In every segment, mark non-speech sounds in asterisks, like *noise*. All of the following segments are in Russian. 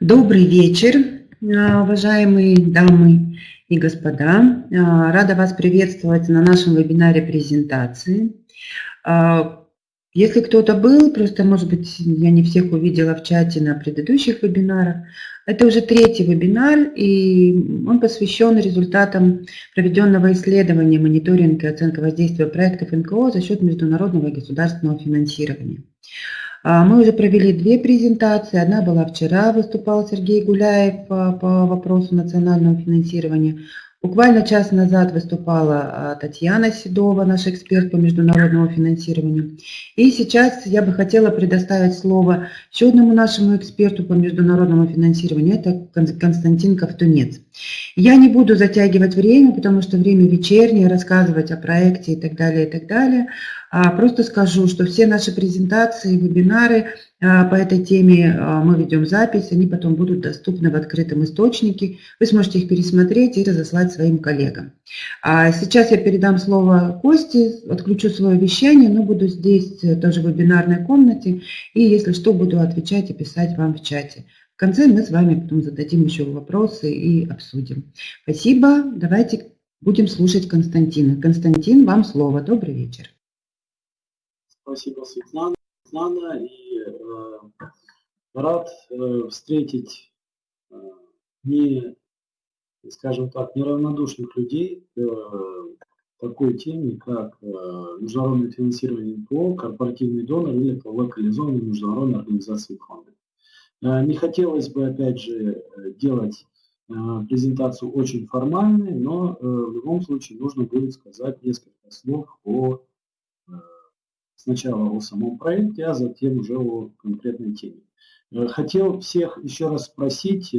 Добрый вечер, а, уважаемые дамы и господа. А, рада вас приветствовать на нашем вебинаре презентации. А, если кто-то был, просто, может быть, я не всех увидела в чате на предыдущих вебинарах, это уже третий вебинар, и он посвящен результатам проведенного исследования мониторинга и оценки воздействия проектов НКО за счет международного и государственного финансирования. А, мы уже провели две презентации. Одна была вчера, выступал Сергей Гуляев по, по вопросу национального финансирования. Буквально час назад выступала а, Татьяна Седова, наш эксперт по международному финансированию. И сейчас я бы хотела предоставить слово еще одному нашему эксперту по международному финансированию, это Константин Ковтунец. Я не буду затягивать время, потому что время вечернее, рассказывать о проекте и так далее, и так далее. А, просто скажу, что все наши презентации, вебинары а, по этой теме а, мы ведем запись, они потом будут доступны в открытом источнике. Вы сможете их пересмотреть и разослать своим коллегам. Сейчас я передам слово Косте, отключу свое вещание, но буду здесь э, тоже в вебинарной комнате. И если что, буду отвечать и писать вам в чате. В конце мы с вами потом зададим еще вопросы и обсудим. Спасибо. Давайте будем слушать Константина. Константин, вам слово. Добрый вечер. Спасибо, Светлана. Светлана и э, рад э, встретить э, не, скажем так, неравнодушных людей к э, такой теме, как э, международное финансирование НПО, корпоративный донор или локализованные международные организации. Э, не хотелось бы, опять же, э, делать э, презентацию очень формальной, но э, в любом случае нужно будет сказать несколько слов о сначала о самом проекте, а затем уже о конкретной теме. Хотел всех еще раз спросить,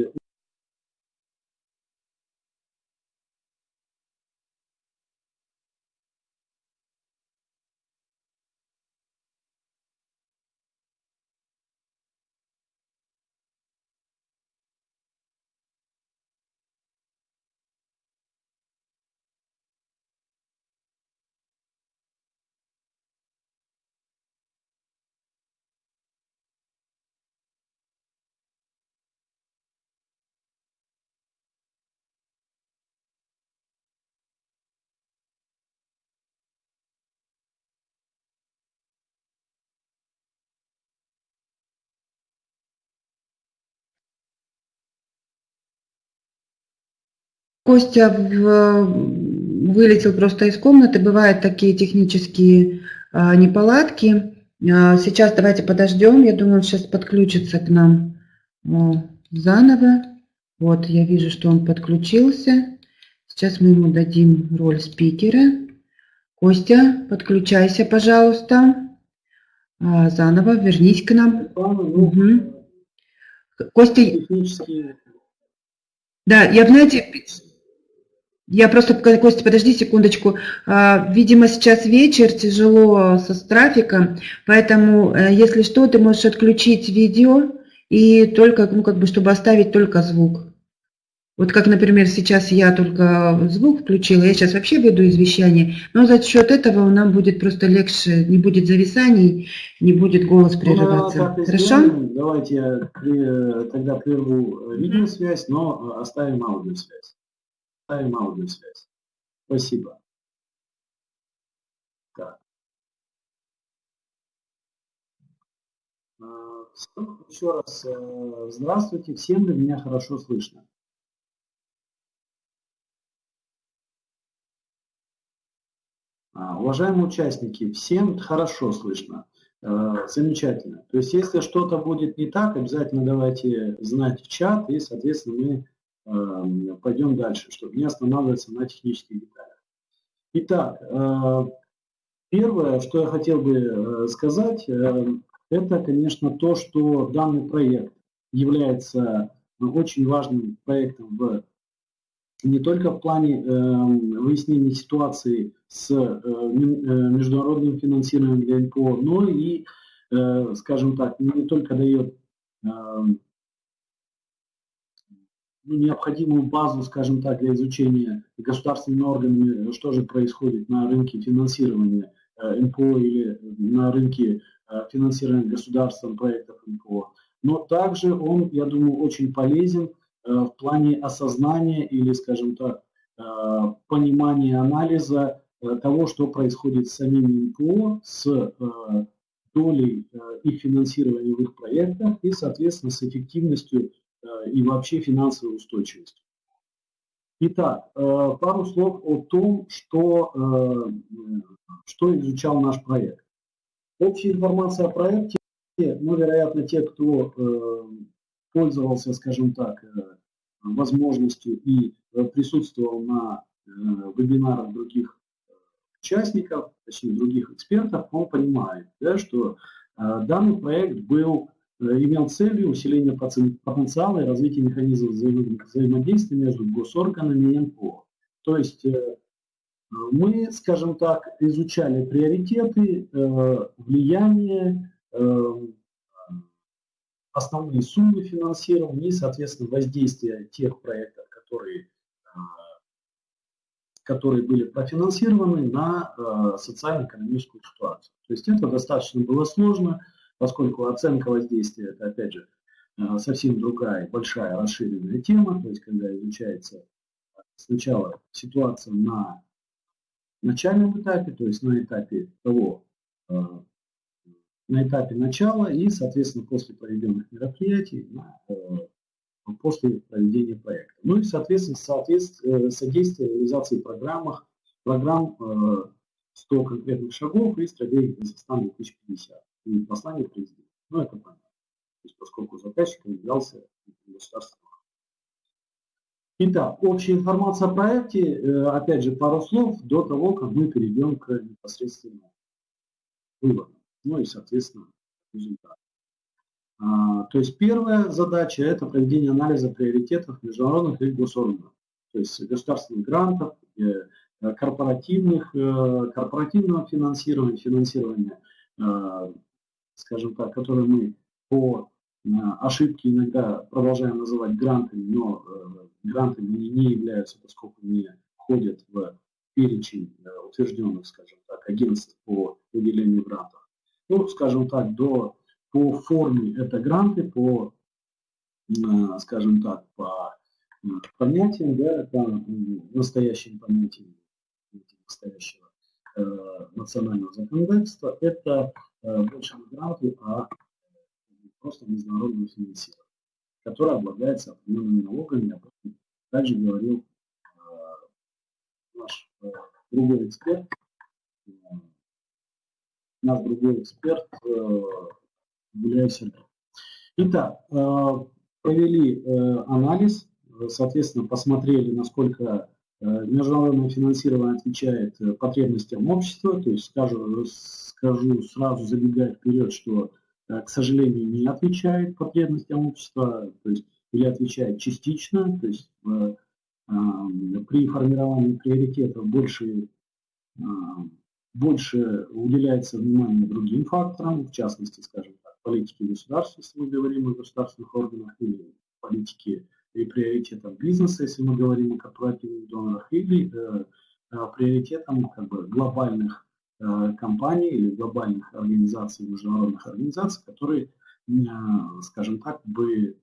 Костя в, вылетел просто из комнаты. Бывают такие технические а, неполадки. А, сейчас давайте подождем. Я думаю, он сейчас подключится к нам заново. Вот, я вижу, что он подключился. Сейчас мы ему дадим роль спикера. Костя, подключайся, пожалуйста. А, заново вернись к нам. Угу. Костя... Да, я, знаете, я просто, Костя, подожди секундочку. А, видимо, сейчас вечер, тяжело со с трафиком, поэтому, э, если что, ты можешь отключить видео и только, ну, как бы, чтобы оставить только звук. Вот как, например, сейчас я только звук включила, я сейчас вообще веду извещание, но за счет этого нам будет просто легче, не будет зависаний, не будет голос ну, прерываться. Ну, Хорошо? Сделаем. Давайте я тогда прерву э, видеосвязь, но оставим аудиосвязь ставим аудиосвязь. Спасибо. Так. А, еще раз э, здравствуйте. Всем ли меня хорошо слышно? А, уважаемые участники, всем хорошо слышно. Э, замечательно. То есть, если что-то будет не так, обязательно давайте знать в чат, и, соответственно, мы пойдем дальше, чтобы не останавливаться на технических деталях. Итак, э, первое, что я хотел бы э, сказать, э, это, конечно, то, что данный проект является очень важным проектом в не только в плане выяснения ситуации с международным финансированием для НПО, но и, скажем так, не только дает эм, необходимую базу, скажем так, для изучения государственными органами, что же происходит на рынке финансирования э, НПО или на рынке э, финансирования государством проектов НПО. но также он, я думаю, очень полезен в плане осознания или, скажем так, понимания анализа того, что происходит с самими НПО, с долей их финансирования в их проектах и, соответственно, с эффективностью и вообще финансовой устойчивостью. Итак, пару слов о том, что, что изучал наш проект. Общая информация о проекте, ну, вероятно, те, кто пользовался, скажем так, возможностью и присутствовал на вебинарах других участников, точнее других экспертов, он понимает, да, что данный проект был Э, имел целью усиление потенциала и развитие механизмов взаимодействия между госорганами и НПО. То есть э, мы, скажем так, изучали приоритеты, э, влияние, основные суммы финансирования и, соответственно, воздействие тех проектов, которые, которые были профинансированы на социально-экономическую ситуацию. То есть это достаточно было сложно, поскольку оценка воздействия, это опять же э, совсем другая, большая, расширенная тема, то есть когда изучается сначала ситуация на начальном этапе, то есть на этапе того, э, на этапе начала и, соответственно, после проведенных мероприятий, э, после проведения проекта. Ну и, соответственно, соответствие, содействие реализации программах, программ 100 конкретных шагов и стратегии Казахстана 2050 и послание президента. Ну, это понятно. То есть, поскольку заказчиком являлся государственный Итак, общая информация о проекте, э, опять же, пару слов до того, как мы перейдем к непосредственно выводам, ну и, соответственно, результатам. То есть первая задача – это проведение анализа приоритетов международных и госорганов, то есть государственных грантов, э, корпоративных, э, корпоративного финансирования, финансирования скажем так, которые мы по э, ошибке иногда продолжаем называть грантами, но э, грантами они не являются, поскольку не входят в перечень э, утвержденных, скажем так, агентств по выделению грантов. Ну, скажем так, до, по форме это гранты, по, скажем так, по понятиям, да, по настоящим понятиям настоящего национального законодательства, это Э, больше не гранты, а просто международное финансирование, которое облагается определенными налогами. Об этом также говорил э, наш э, другой эксперт, наш другой эксперт Гуляй Сергей. Итак, провели анализ, соответственно, посмотрели, насколько международное финансирование отвечает потребностям общества, то есть, скажем, скажу сразу, забегая вперед, что, э, к сожалению, не отвечает потребностям общества, то есть или отвечает частично, то есть э, при формировании приоритетов больше, э, больше уделяется внимание другим факторам, в частности, скажем так, политике государства, если мы говорим о государственных органах, или политике и приоритетам бизнеса, если мы говорим о корпоративных донорах, или э, приоритетам как бы, глобальных Э, компаний или глобальных организаций, международных организаций, которые, э, скажем так, бы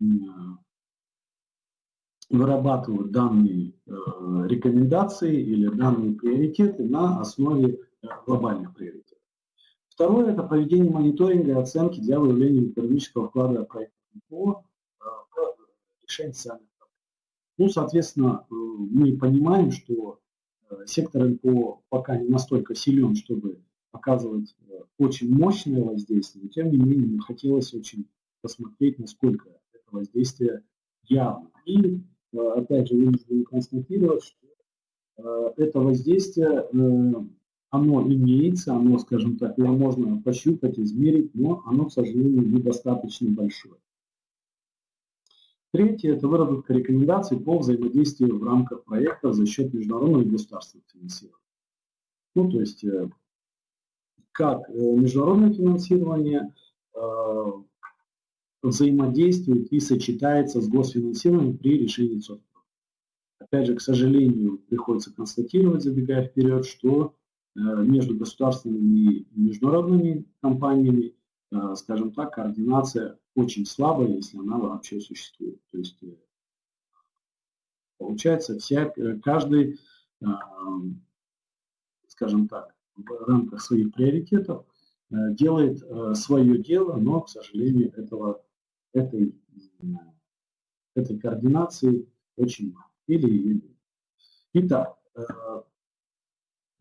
э, вырабатывают данные рекомендации или данные приоритеты на основе глобальных приоритетов. Второе – это проведение мониторинга и оценки для выявления экономического вклада проекта по решению социальных проблем. Ну, соответственно, мы понимаем, что сектор НПО пока не настолько силен, чтобы оказывать э, очень мощное воздействие, но тем не менее хотелось очень посмотреть, насколько это воздействие явно. И э, опять же вынужден констатировать, что э, это воздействие, оно имеется, оно, скажем так, его можно пощупать, измерить, но оно, к сожалению, недостаточно большое. Третье – это выработка рекомендаций по взаимодействию в рамках проекта за счет международного и государственного финансирования. Ну, то есть, э, как э, международное финансирование э, взаимодействует и сочетается с госфинансированием при решении соцпроекта. Опять же, к сожалению, приходится констатировать, забегая вперед, что между государственными и международными компаниями скажем так, координация очень слабая, если она вообще существует. То есть э, получается, вся, каждый, скажем так, в рамках своих приоритетов делает свое дело, но, к сожалению, этого, этой, этой координации очень мало. Или ее нет. Итак,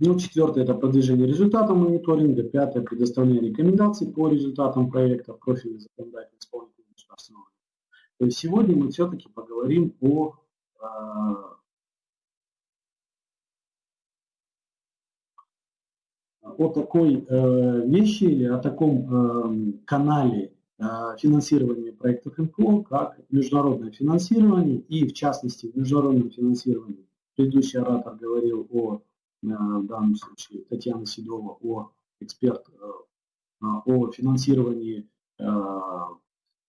ну, четвертое – это продвижение результатов мониторинга. Пятое – предоставление рекомендаций по результатам проекта профильных законодательных исполнительных государственного. То есть сегодня мы все-таки поговорим о, а, о такой э, вещи или о таком э, канале э, финансирования проектов НПО, как международное финансирование и, в частности, в международном финансировании. Предыдущий оратор говорил о в данном случае Татьяна Седова, о эксперт э, о финансировании э,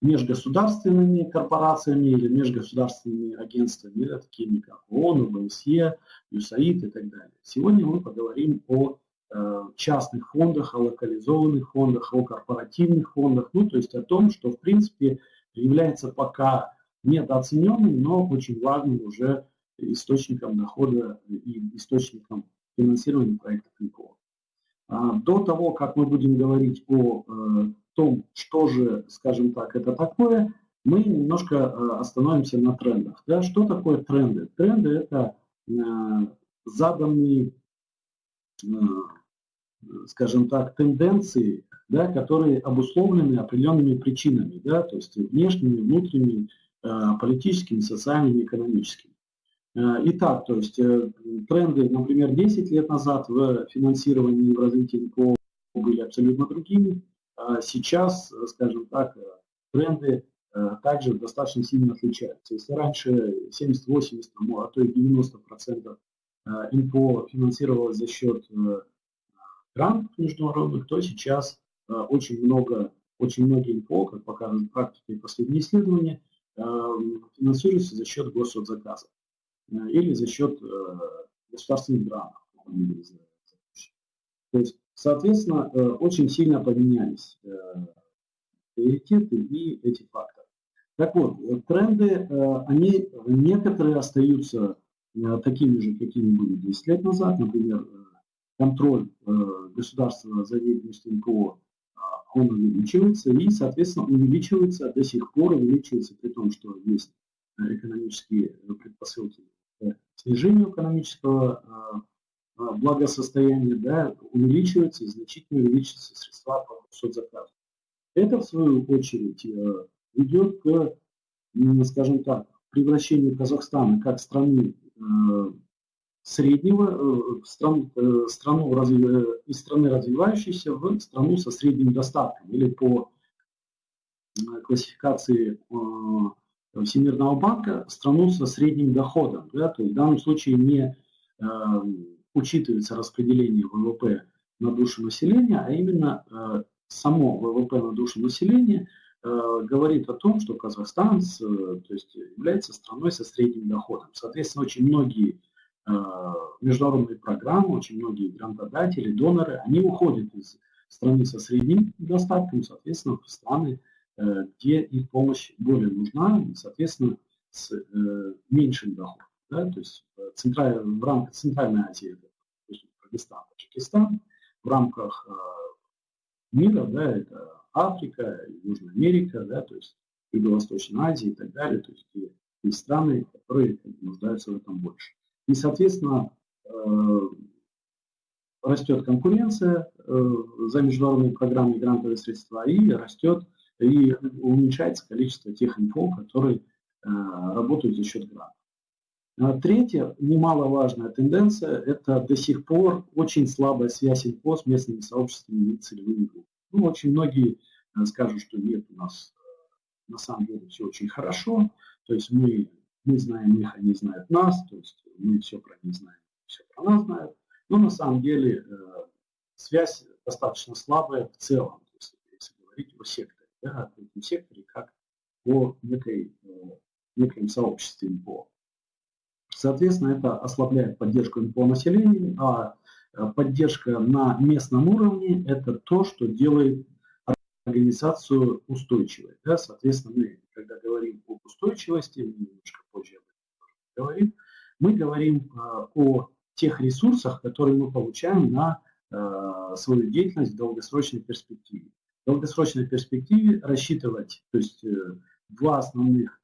межгосударственными корпорациями или межгосударственными агентствами, да, такими как ООН, ОБСЕ, ЮСАИД и так далее. Сегодня мы поговорим о э, частных фондах, о локализованных фондах, о корпоративных фондах, ну, то есть о том, что, в принципе, является пока недооцененным, но очень важным уже источником дохода и источником финансирования проектов НКО. А, до того, как мы будем говорить о э, том, что же, скажем так, это такое, мы немножко э, остановимся на трендах. Да? Что такое тренды? Тренды – это э, заданные, скажем так, тенденции, да, которые обусловлены определенными причинами, да, то есть внешними, внутренними, политическими, социальными, экономическими. Э, итак, то есть э, тренды, например, 10 лет назад в финансировании и в развитии НКО были абсолютно другими. А сейчас, скажем так, тренды э, также достаточно сильно отличаются. Если раньше 70, 80, а то и 90 процентов НКО финансировалось за счет грантов международных, то сейчас очень много, очень многие НКО, как показывают практика и последние исследования, финансируются за счет госзаказов. Э, или за счет э, государственных грантов. То есть, соответственно, э, очень сильно поменялись приоритеты и эти факторы. Так вот, тренды, они некоторые остаются такими же, какими были 10 лет назад. Например, контроль государства за деятельностью НКО, он увеличивается и, соответственно, увеличивается, до сих пор увеличивается, при том, что есть экономические предпосылки к снижению экономического а, благосостояния, да, увеличиваются и значительно увеличиваются средства по соцзаказу. Это, в свою очередь, э, ведет к, скажем так, превращению Казахстана как страны э, среднего, э, стран, страну из страны развивающейся в страну со средним достатком или по классификации Всемирного банка страну со средним доходом. Да, то есть в данном случае не э, учитывается распределение ВВП на душу населения, а именно э, само ВВП на душу населения э, говорит о том, что Казахстан с, э, то есть является страной со средним доходом. Соответственно, очень многие э, международные программы, очень многие грантодатели, доноры, они уходят из страны со средним достатком, соответственно, в страны где их помощь более нужна, и, соответственно, с э, меньшим доходом. Да? То есть в, централь, в рамках Центральной Азии, это Кыргызстан, Таджикистан, в рамках э, мира, да, это Африка, Южная Америка, да, то есть Юго-Восточная Азия и так далее, то есть и страны, которые нуждаются в этом больше. И, соответственно, э, растет конкуренция э, за международные программы и грантовые средства, и растет и уменьшается количество тех инфо, которые э, работают за счет грантов. А третья, немаловажная тенденция, это до сих пор очень слабая связь инфо с местными сообществами и целевыми группами. Ну, очень многие э, скажут, что нет, у нас э, на самом деле все очень хорошо, то есть мы, мы знаем их, они знают нас, то есть мы все про них знаем, все про нас знают, но на самом деле связь достаточно слабая в целом, если говорить о секторе да, в этом секторе, как о некой, э, неком сообществе НПО. Соответственно, это ослабляет поддержку НПО населения, а э, поддержка на местном уровне – это то, что делает организацию устойчивой. Да? Соответственно, мы, когда говорим об устойчивости, мы немножко позже об этом говорим, мы говорим о тех ресурсах, которые мы получаем на свою деятельность в долгосрочной перспективе. В долгосрочной перспективе рассчитывать, то есть два основных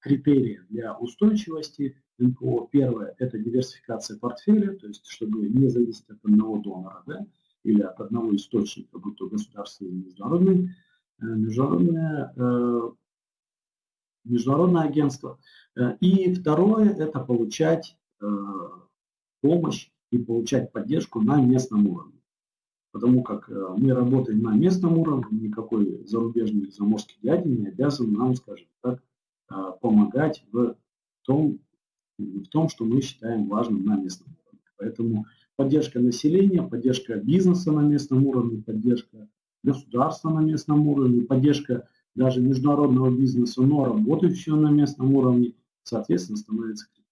критерия для устойчивости НПО. Первое – это диверсификация портфеля, то есть чтобы не зависеть от одного донора да, или от одного источника, будь то государственный или международный, э, международное, э, международное агентство. Э, и второе – это получать помощь и получать поддержку на местном уровне. Потому как мы работаем на местном уровне, никакой зарубежный заморский дядя не обязан нам, скажем так, помогать в том, в том, что мы считаем важным на местном уровне. Поэтому поддержка населения, поддержка бизнеса на местном уровне, поддержка государства на местном уровне, поддержка даже международного бизнеса, но работающего на местном уровне, соответственно, становится критичной.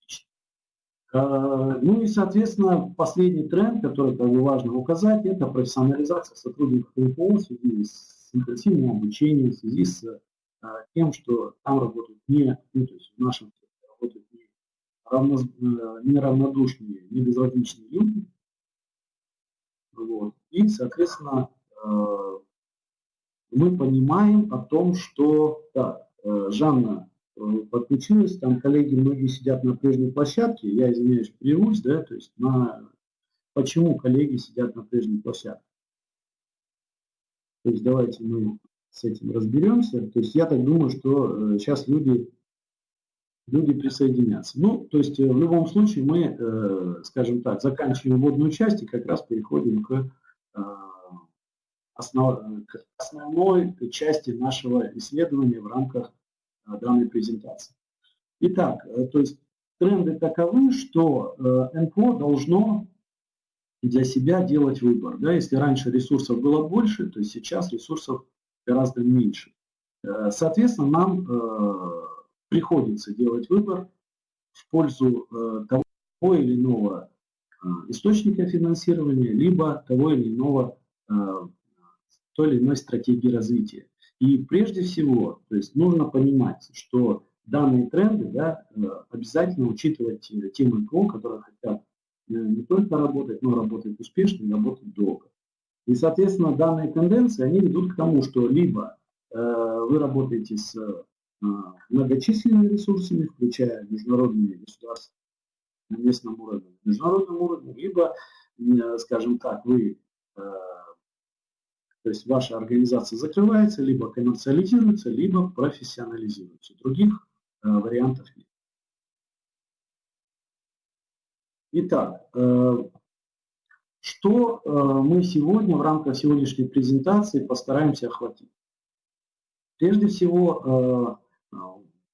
А, ну и, соответственно, последний тренд, который как бы важно указать, это профессионализация сотрудников НПО в связи с интенсивным обучением, в связи с а, тем, что там работают не, ну, то есть в нашем работают не, равно, э, не равнодушные, не безразличные люди. Вот. И, соответственно, э, мы понимаем о том, что, так, э, Жанна подключилась, там коллеги многие сидят на прежней площадке, я извиняюсь, прервусь, да, то есть на почему коллеги сидят на прежней площадке. То есть давайте мы с этим разберемся. То есть я так думаю, что сейчас люди люди присоединятся. Ну, то есть э, в любом случае мы, э, скажем так, заканчиваем вводную часть и как раз переходим к, э, к основной части нашего исследования в рамках данной презентации. Итак, то есть тренды таковы, что НПО должно для себя делать выбор. Да? Если раньше ресурсов было больше, то сейчас ресурсов гораздо меньше. Соответственно, нам приходится делать выбор в пользу э, того или иного э, источника финансирования, либо того или иного э, той или иной стратегии развития. И прежде всего, то есть нужно понимать, что данные тренды да, обязательно учитывать те МКО, которые хотят не только работать, но работать успешно и работать долго. И, соответственно, данные тенденции, они ведут к тому, что либо э, вы работаете с а, многочисленными ресурсами, включая международные государства на местном уровне, на международном уровне, либо, скажем так, вы, э, то есть ваша организация закрывается, либо коммерциализируется, либо профессионализируется. Других э, вариантов нет. Итак, э, что мы сегодня в рамках сегодняшней презентации постараемся охватить? Прежде всего,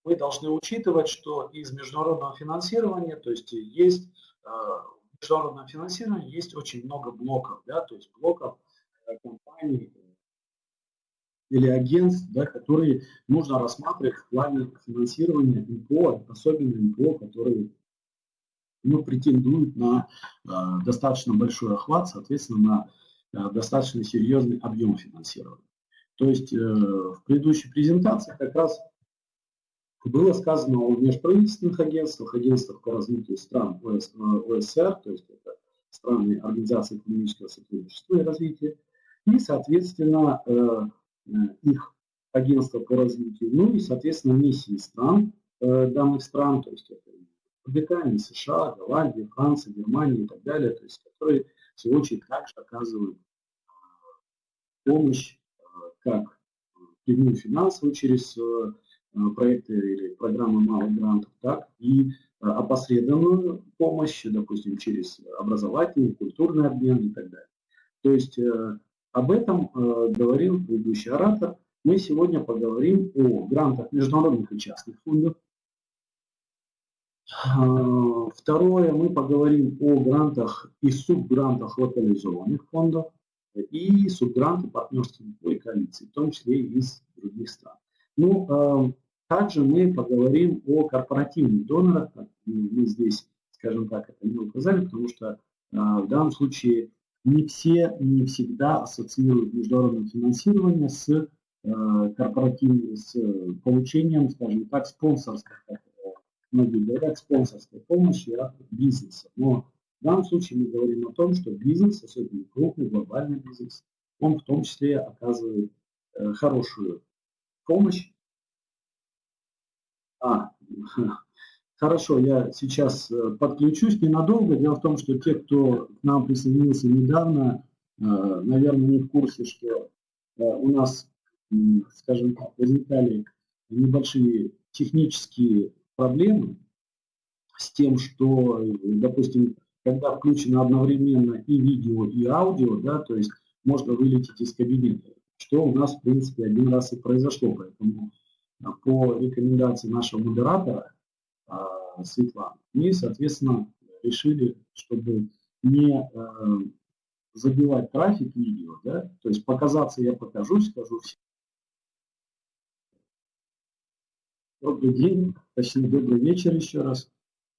мы должны учитывать, что из международного финансирования, то есть есть э, в есть очень много блоков, да, то есть блоков э, компаний или агентств, да, которые нужно рассматривать в плане финансирования НПО, особенно НПО, которые ну, претендуют на э, достаточно большой охват, соответственно, на э, достаточно серьезный объем финансирования. То есть э, в предыдущей презентации как раз было сказано о межправительственных агентствах, агентствах по развитию стран ОС, ОСР, то есть это страны Организации экономического сотрудничества и развития, и, соответственно, э, э, их агентства по развитию, ну и, соответственно, миссии стран, э, данных стран, то есть это Великобритания, США, Голландия, Франция, Германия и так далее, то есть которые, в свою очередь, также оказывают помощь как прямую финансовую через проекты или программы малых грантов, так и опосредованную помощь, допустим, через образовательный, культурный обмен и так далее. То есть об этом говорил предыдущий оратор. Мы сегодня поговорим о грантах международных и частных фондов. Второе, мы поговорим о грантах и субгрантах локализованных фондов и субгранты партнерских и коалиций, в том числе и из других стран. Ну, эм, также мы поговорим о корпоративных донорах. Мы здесь, скажем так, это не указали, потому что э, в данном случае не все, не всегда ассоциируют международное финансирование с э, корпоративным, с получением, скажем так, спонсорской, как многие говорят, спонсорской помощи от бизнеса. Но в данном случае мы говорим о том, что бизнес, особенно крупный, глобальный бизнес, он в том числе оказывает э, хорошую помощь. А, *laughs* Хорошо, я сейчас э, подключусь ненадолго. Дело в том, что те, кто к нам присоединился недавно, э, наверное, не в курсе, что э, у нас, скажем так, возникали небольшие технические проблемы с тем, что, допустим, когда включено одновременно и видео, и аудио, да, то есть можно вылететь из кабинета, что у нас, в принципе, один раз и произошло. Поэтому по рекомендации нашего модератора а, Светланы. И, соответственно, решили, чтобы не э, забивать трафик видео, да, то есть показаться я покажу, скажу всем. Добрый день, точнее добрый вечер еще раз.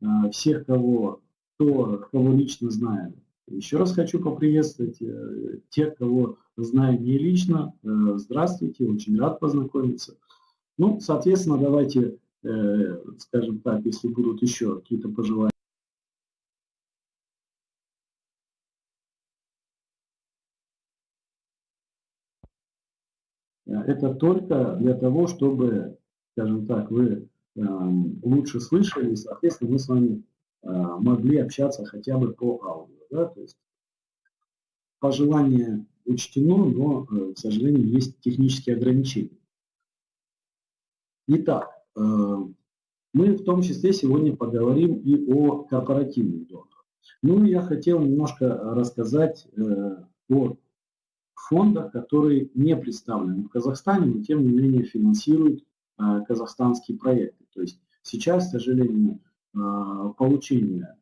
Э, всех, кого, кто, кого лично знаю, еще раз хочу поприветствовать. Э, тех, кого знаю не лично, здравствуйте, очень рад познакомиться. Ну, соответственно, давайте скажем так, если будут еще какие-то пожелания. Это только для того, чтобы, скажем так, вы эм, лучше слышали, и, соответственно, мы с вами э, могли общаться хотя бы по аудио. Да? То есть пожелание учтено, но, э, к сожалению, есть технические ограничения. Итак, Э, мы в том числе сегодня поговорим и о корпоративных донорах. Ну, я хотел немножко рассказать э, о фондах, которые не представлены в Казахстане, но тем не менее финансируют э, казахстанские проекты. То есть сейчас, к сожалению, получение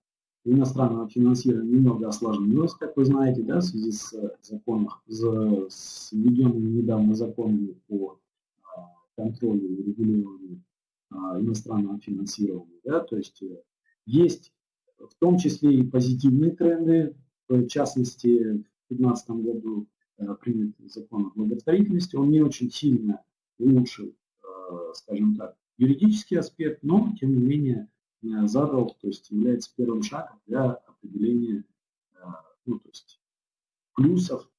иностранного финансирования немного осложнилось, как вы знаете, да, в связи с законом, с введенными недавно законами по контролю и регулированию иностранного финансирования. Да? То есть э, есть в том числе и позитивные тренды, в частности, в 2015 году э, принят закон о благотворительности, он не очень сильно улучшил, э, скажем так, юридический аспект, но, тем не менее, задал, то есть является первым шагом для определения ну, то есть плюсов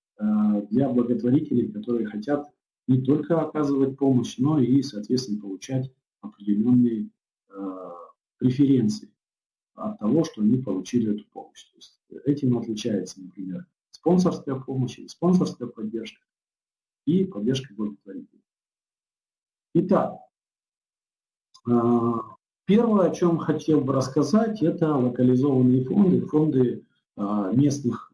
для благотворителей, которые хотят не только оказывать помощь, но и, соответственно, получать определенные э, преференции от того, что они получили эту помощь. То есть этим отличается, например, спонсорская помощь или спонсорская поддержка и поддержка благотворителей. Итак, э, первое, о чем хотел бы рассказать, это локализованные фонды, фонды э, местных,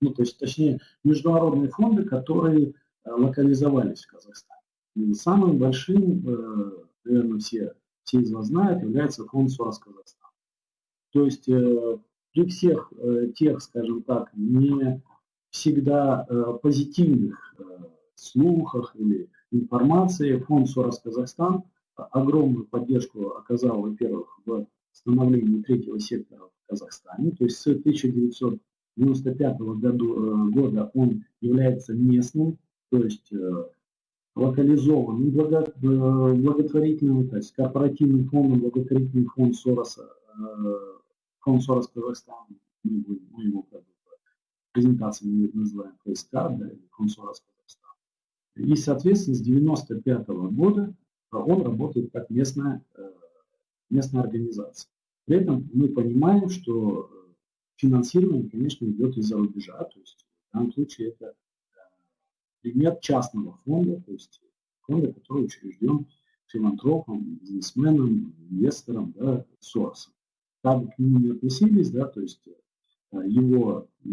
ну то есть точнее международные фонды, которые э, локализовались в Казахстане. И самым большим наверное, все, все из вас знают, является фонд СОРОС Казахстан. То есть э, при всех э, тех, скажем так, не всегда э, позитивных слухах или информации, фонд СОРОС Казахстан огромную поддержку оказал, во-первых, в становлении третьего сектора в Казахстане. То есть с 1995 году, э, года он является местным, то есть локализован, благо, э, благотворительным, то есть корпоративным фондом, благотворительный фонд Сороса, э, фонд Сорос Казахстан, мы, его как бы презентации мы называем ФСК, да, фонд Сорос Казахстан. И, соответственно, с 95 -го года он работает как местная, э, местная организация. При этом мы понимаем, что финансирование, конечно, идет из-за рубежа, то есть в данном случае это пример частного фонда, то есть фонда, который учрежден филантропом, бизнесменом, инвестором, да, Соросом. Как к нему не относились, да, то есть э, его э,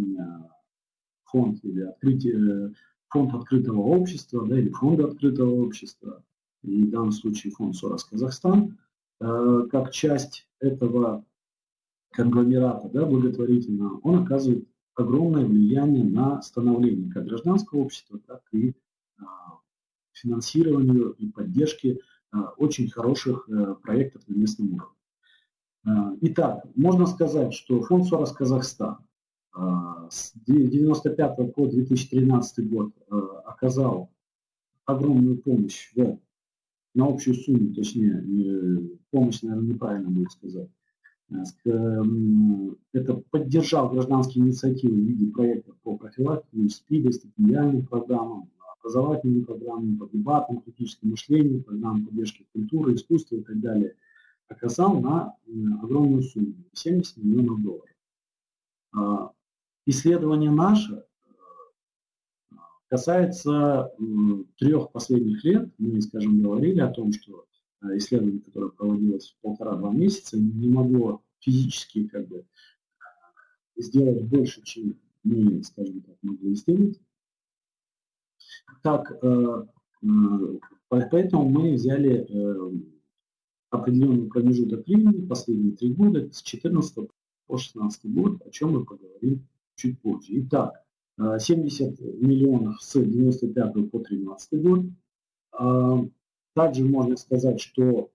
фонд или открытие, фонд открытого общества, да, или фонд открытого общества, и в данном случае фонд Сорос Казахстан, э, как часть этого конгломерата да, благотворительного, он оказывает огромное влияние на становление как гражданского общества, так и а, финансированию и поддержке а, очень хороших а, проектов на местном уровне. А, итак, можно сказать, что фонд Сорос Казахстан с 1995 по 2013 год оказал огромную помощь в, на общую сумму, точнее, помощь, наверное, неправильно будет сказать, это поддержал гражданские инициативы в виде проектов по профилактике СПИДа, стипендиальным программам, образовательным программам, по дебатам, критическому мышлению, программам поддержки культуры, искусства и так далее, оказал на огромную сумму – 70 миллионов долларов. А, исследование наше э, касается трех последних лет. Мы, скажем, говорили о том, что Э, исследование, которое проводилось полтора-два месяца, не могло физически как бы сделать больше, чем мы, скажем так, могли сделать. Так, э, э, поэтому мы взяли определенный промежуток времени, последние три года, с 2014 по 2016 год, о чем мы поговорим чуть позже. Итак, 70 миллионов с 95 по 2013 год. Также можно сказать, что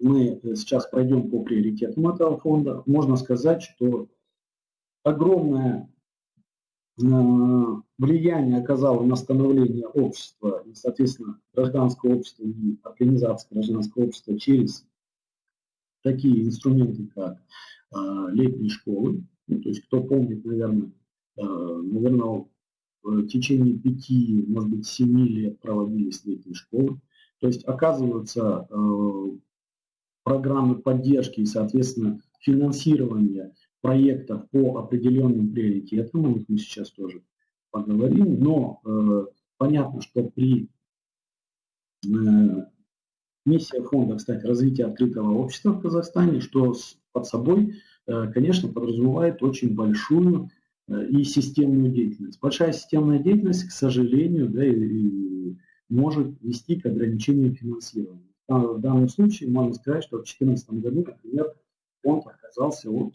мы сейчас пройдем по приоритетам этого фонда. Можно сказать, что огромное э, влияние оказало на становление общества и, соответственно, гражданского общества и организации гражданского общества через такие инструменты, как э, летние школы. Ну, то есть, кто помнит, наверное, э, наверное, в течение пяти, может быть, семи лет проводились летние школы. То есть оказываются э, программы поддержки и, соответственно, финансирование проектов по определенным приоритетам, о них мы сейчас тоже поговорим, но э, понятно, что при э, миссия фонда, кстати, развития открытого общества в Казахстане, что под собой, э, конечно, подразумевает очень большую э, и системную деятельность. Большая системная деятельность, к сожалению, да, и, и может вести к ограничению финансирования. В данном случае можно сказать, что в 2014 году, например, фонд отказался от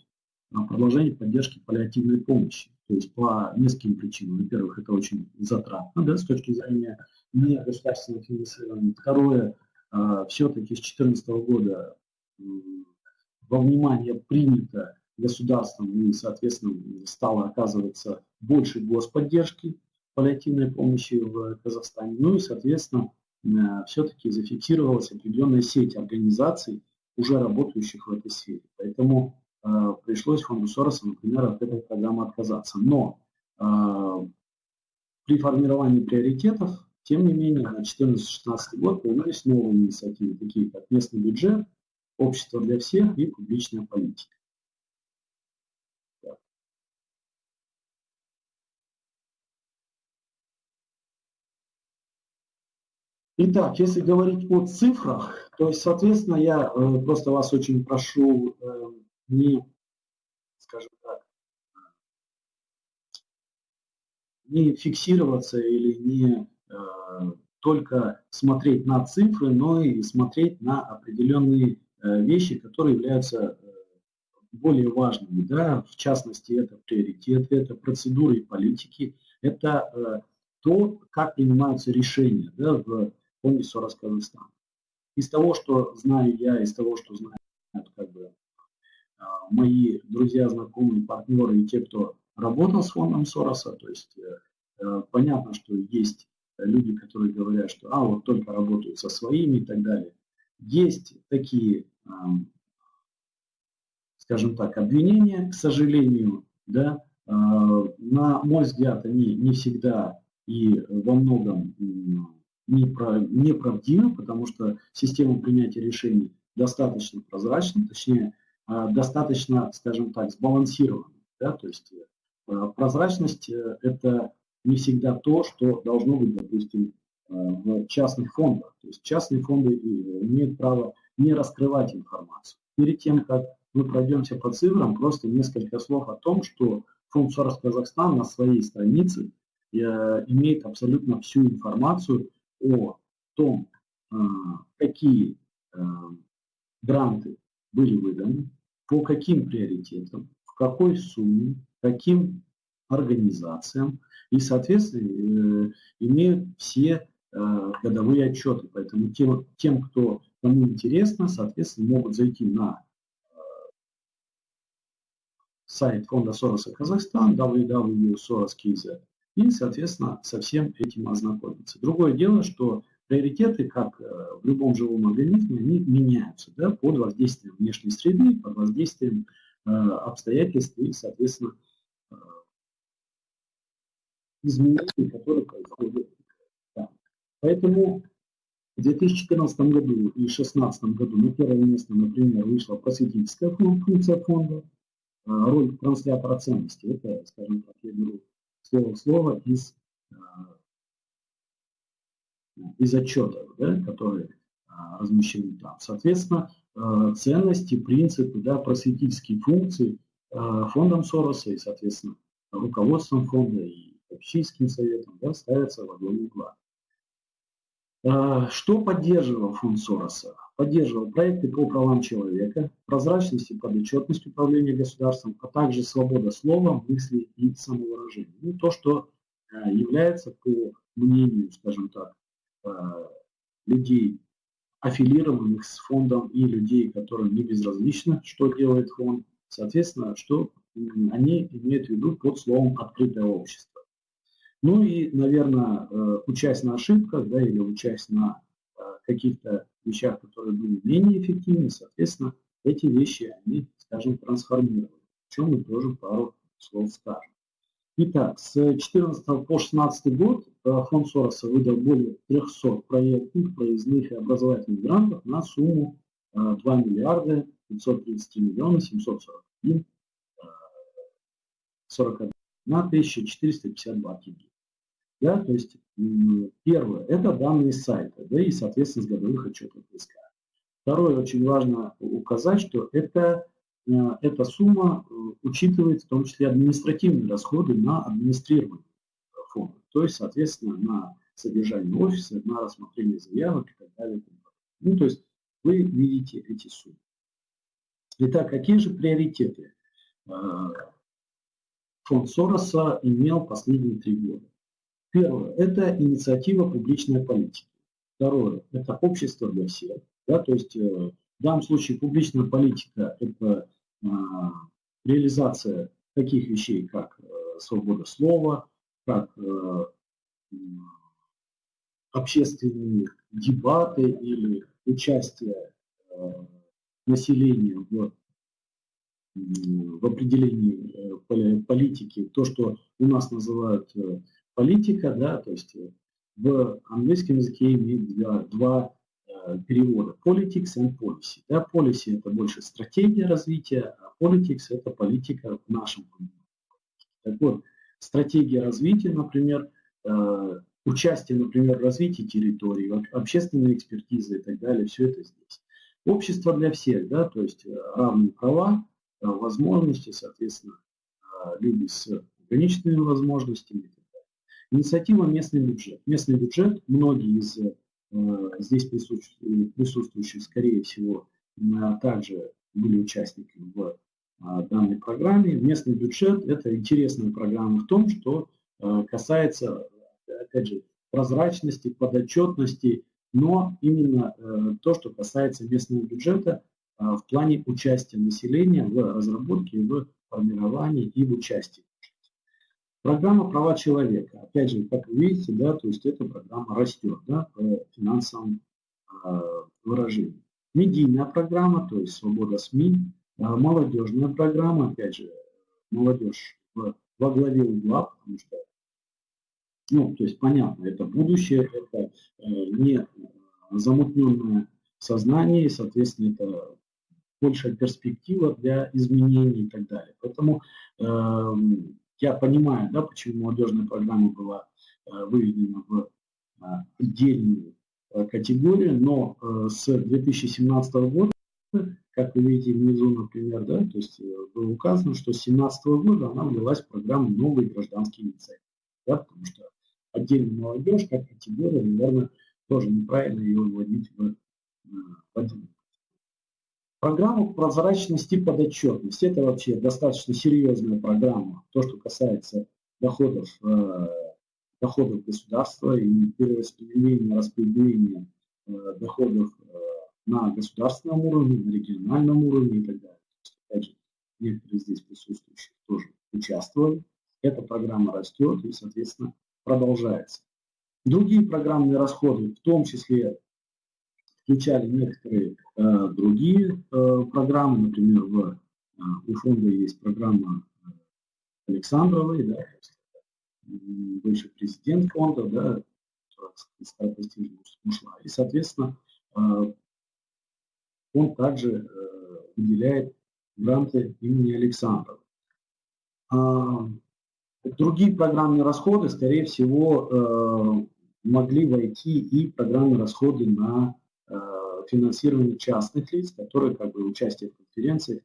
а, продолжения поддержки паллиативной помощи. То есть по нескольким причинам. Во-первых, это очень затратно да, с точки зрения негосударственного финансирования. Второе, а, все-таки с 2014 года во внимание принято государством и, соответственно, стало оказываться больше господдержки паллиативной помощи в Казахстане. Ну и, соответственно, э, все-таки зафиксировалась определенная сеть организаций, уже работающих в этой сфере. Поэтому э, пришлось фонду Сороса, например, от этой программы отказаться. Но э, при формировании приоритетов, тем не менее, на 2014-2016 год появились новые инициативы, такие как местный бюджет, общество для всех и публичная политика. Итак, если говорить о цифрах, то есть, соответственно, я э, просто вас очень прошу э, не, скажем так, не фиксироваться или не э, только смотреть на цифры, но и смотреть на определенные вещи, которые являются более важными. Да? В частности, это приоритеты, это процедуры и политики, это то, как принимаются решения да, в Сорос Казахстан. Из того, что знаю я, из того, что знают как бы, а, мои друзья, знакомые, партнеры и те, кто работал с фондом Сороса, то есть э, э, понятно, что есть люди, которые говорят, что а, вот только работают со своими и так далее. Есть такие, скажем так, обвинения, к сожалению, да, а, на мой взгляд, они не всегда и во многом неправдиво, потому что система принятия решений достаточно прозрачна, точнее, а, достаточно, скажем так, сбалансирована. Да? То есть э, прозрачность э, – это не всегда то, что должно быть, допустим, э, в частных фондах. То есть частные фонды имеют право не раскрывать информацию. Перед тем, как мы пройдемся по цифрам, просто несколько слов о том, что фонд Сорос Казахстан на своей странице имеет абсолютно всю информацию о том, а, какие а, гранты были выданы, по каким приоритетам, в какой сумме, каким организациям и, соответственно, э, имеют все э, годовые отчеты. Поэтому тем, тем, кто кому интересно, соответственно, могут зайти на сайт фонда Сороса Казахстан, www.soros.kz, и, соответственно, со всем этим ознакомиться. Другое дело, что приоритеты, как в любом живом организме, они меняются да, под воздействием внешней среды, под воздействием э, обстоятельств и, соответственно, э, изменений, которые происходят. Да. Поэтому в 2014 году и 2016 году на первое место, например, вышла просветительская функция фонда, а, роль транслятора ценности. Это, скажем так, я беру слово в слово из, а, из отчетов, да, которые а, размещены там. Соответственно, ценности, принципы, да, просветительские функции фондом Сороса и, соответственно, руководством фонда и общинским советом да, ставятся во главу угла. А, что поддерживал фонд Сороса? Поддерживал проекты по правам человека, прозрачность и подотчетность управления государством, а также свобода слова, мысли и самовыражения. Ну, то, что а, является, по мнению, скажем так, а, людей, аффилированных с фондом и людей, которым не безразлично, что делает фонд, соответственно, что они имеют в виду под словом «открытое общество». Ну и, наверное, э, учась на ошибках, да, или учась на э, каких-то вещах, которые были менее эффективны, соответственно, эти вещи, они, скажем, трансформировали. О чем мы тоже пару слов скажем. Итак, с 2014 по 2016 год э, фонд Сороса выдал более 300 проектных, проездных и образовательных грантов на сумму 2 миллиарда 530 миллионов 741 41 на 1452 тенге. Да, то есть первое – это данные сайта, да, и, соответственно, с годовых отчетов риска. Второе, очень важно указать, что это, э, эта сумма э, учитывает в том числе административные расходы на администрирование фонда, то есть, соответственно, на содержание офиса, на рассмотрение заявок и так далее. Ну, то есть вы видите эти суммы. Итак, какие же приоритеты э, фонд Сороса имел последние три года. Первое – это инициатива публичной политики. Второе – это общество для всех. Да, то есть э, в данном случае публичная политика – это э, реализация таких вещей, как э, свобода слова, как э, общественные дебаты или участие населения в в определении э, политики то, что у нас называют э, политика, да, то есть э, в английском языке имеет два, два перевода politics and policy. Да, policy это больше стратегия развития, а politics это политика в нашем понимании. Так вот, стратегия развития, например, участие, например, в развитии территории, общественная экспертиза и так далее, все это здесь. Общество для всех, да, то есть равные права, возможности, соответственно, э, люди с ограниченными возможностями. Инициатива «Местный бюджет». Местный бюджет, многие из э, здесь присутствующих, скорее всего, также были участниками в данной программе. Местный бюджет – это интересная программа в том, что касается, опять же, прозрачности, подотчетности, но именно то, что касается местного бюджета, в плане участия населения в разработке, в формировании и в участии. Программа «Права человека». Опять же, как вы видите, да, то есть эта программа растет да, по финансовым э, выражениям. Медийная программа, то есть свобода СМИ. Э, молодежная программа, опять же, молодежь в, во главе угла, потому что, ну, то есть понятно, это будущее, это э, не замутненное сознание, соответственно, это большая перспектива для изменений и так далее. Поэтому э, я понимаю, да, почему молодежная программа была э, выведена в э, отдельную э, категорию, но э, с 2017 года, как вы видите внизу, например, да, то есть э, было указано, что с 2017 года она ввелась в программу «Новые гражданские инициативы», да, потому что отдельная молодежь как категория, наверное, тоже неправильно ее вводить в, э, в Программа прозрачности и подотчетности. Это вообще достаточно серьезная программа. То, что касается доходов, э, доходов государства и перераспределения, распределения э, доходов э, на государственном уровне, на региональном уровне и так далее. Опять же, некоторые здесь присутствующие тоже участвовали. Эта программа растет и, соответственно, продолжается. Другие программные расходы, в том числе, включали некоторые э, другие э, программы, например, в, э, у фонда есть программа Александровой, да, бывший президент фонда, да, которая ушла. И, соответственно, он также выделяет гранты имени Александрова. А, другие программные расходы, скорее всего, могли войти и программные расходы на финансирование частных лиц, которые как бы участие в конференциях.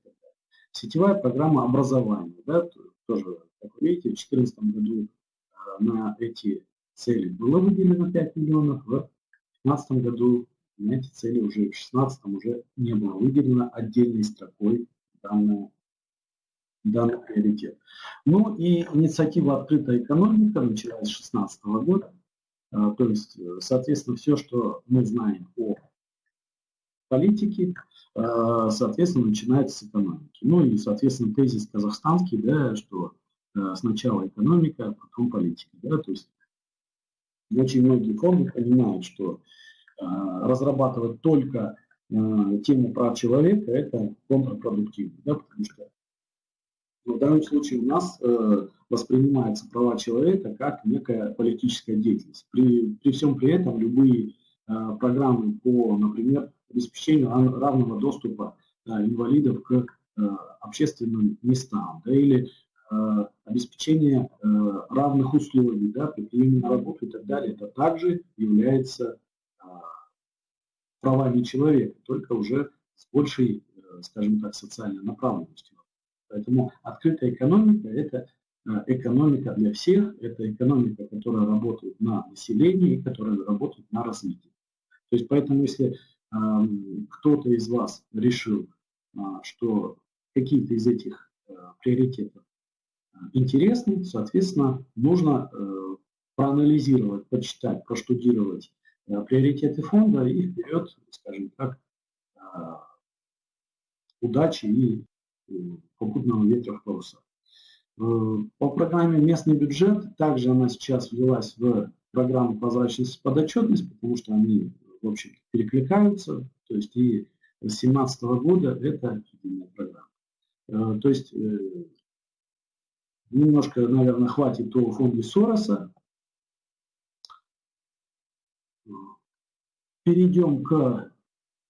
Сетевая программа образования, да, тоже, как вы видите, в 2014 году на эти цели было выделено 5 миллионов, в 2015 году на эти цели уже в 2016 уже не было выделено отдельной строкой данная, данный приоритет. Ну и инициатива «Открытая экономика» началась с 2016 года. А, то есть, соответственно, все, что мы знаем о политике, а, соответственно, начинается с экономики. Ну и, соответственно, тезис казахстанский, да, что а, сначала экономика, а потом политика. Да, то есть очень многие фонды понимают, что э, разрабатывать только э, тему прав человека – это контрпродуктивно, да, потому что в данном случае у нас э, воспринимаются права человека как некая политическая деятельность. При, при всем при этом любые э, программы по, например, обеспечению равного доступа э, инвалидов к э, общественным местам да, или Э, обеспечение равных условий да, при приеме на работу и так далее, это также является правами человека, только уже с большей, скажем так, социальной направленностью. Поэтому открытая экономика – это экономика для всех, это экономика, которая работает на населении, которая работает на развитии. То есть поэтому, если кто-то из вас решил, э, что какие-то из этих э, приоритетов интересный, соответственно, нужно э, проанализировать, почитать, проштудировать э, приоритеты фонда и вперед, скажем так, э, удачи и попутного ветра в парусах. По программе «Местный бюджет» также она сейчас ввелась в программу «Прозрачность и подотчетность», потому что они, в общем перекликаются. То есть и с 2017 года это единая программа. То есть Немножко, наверное, хватит о фонде Сороса. Перейдем к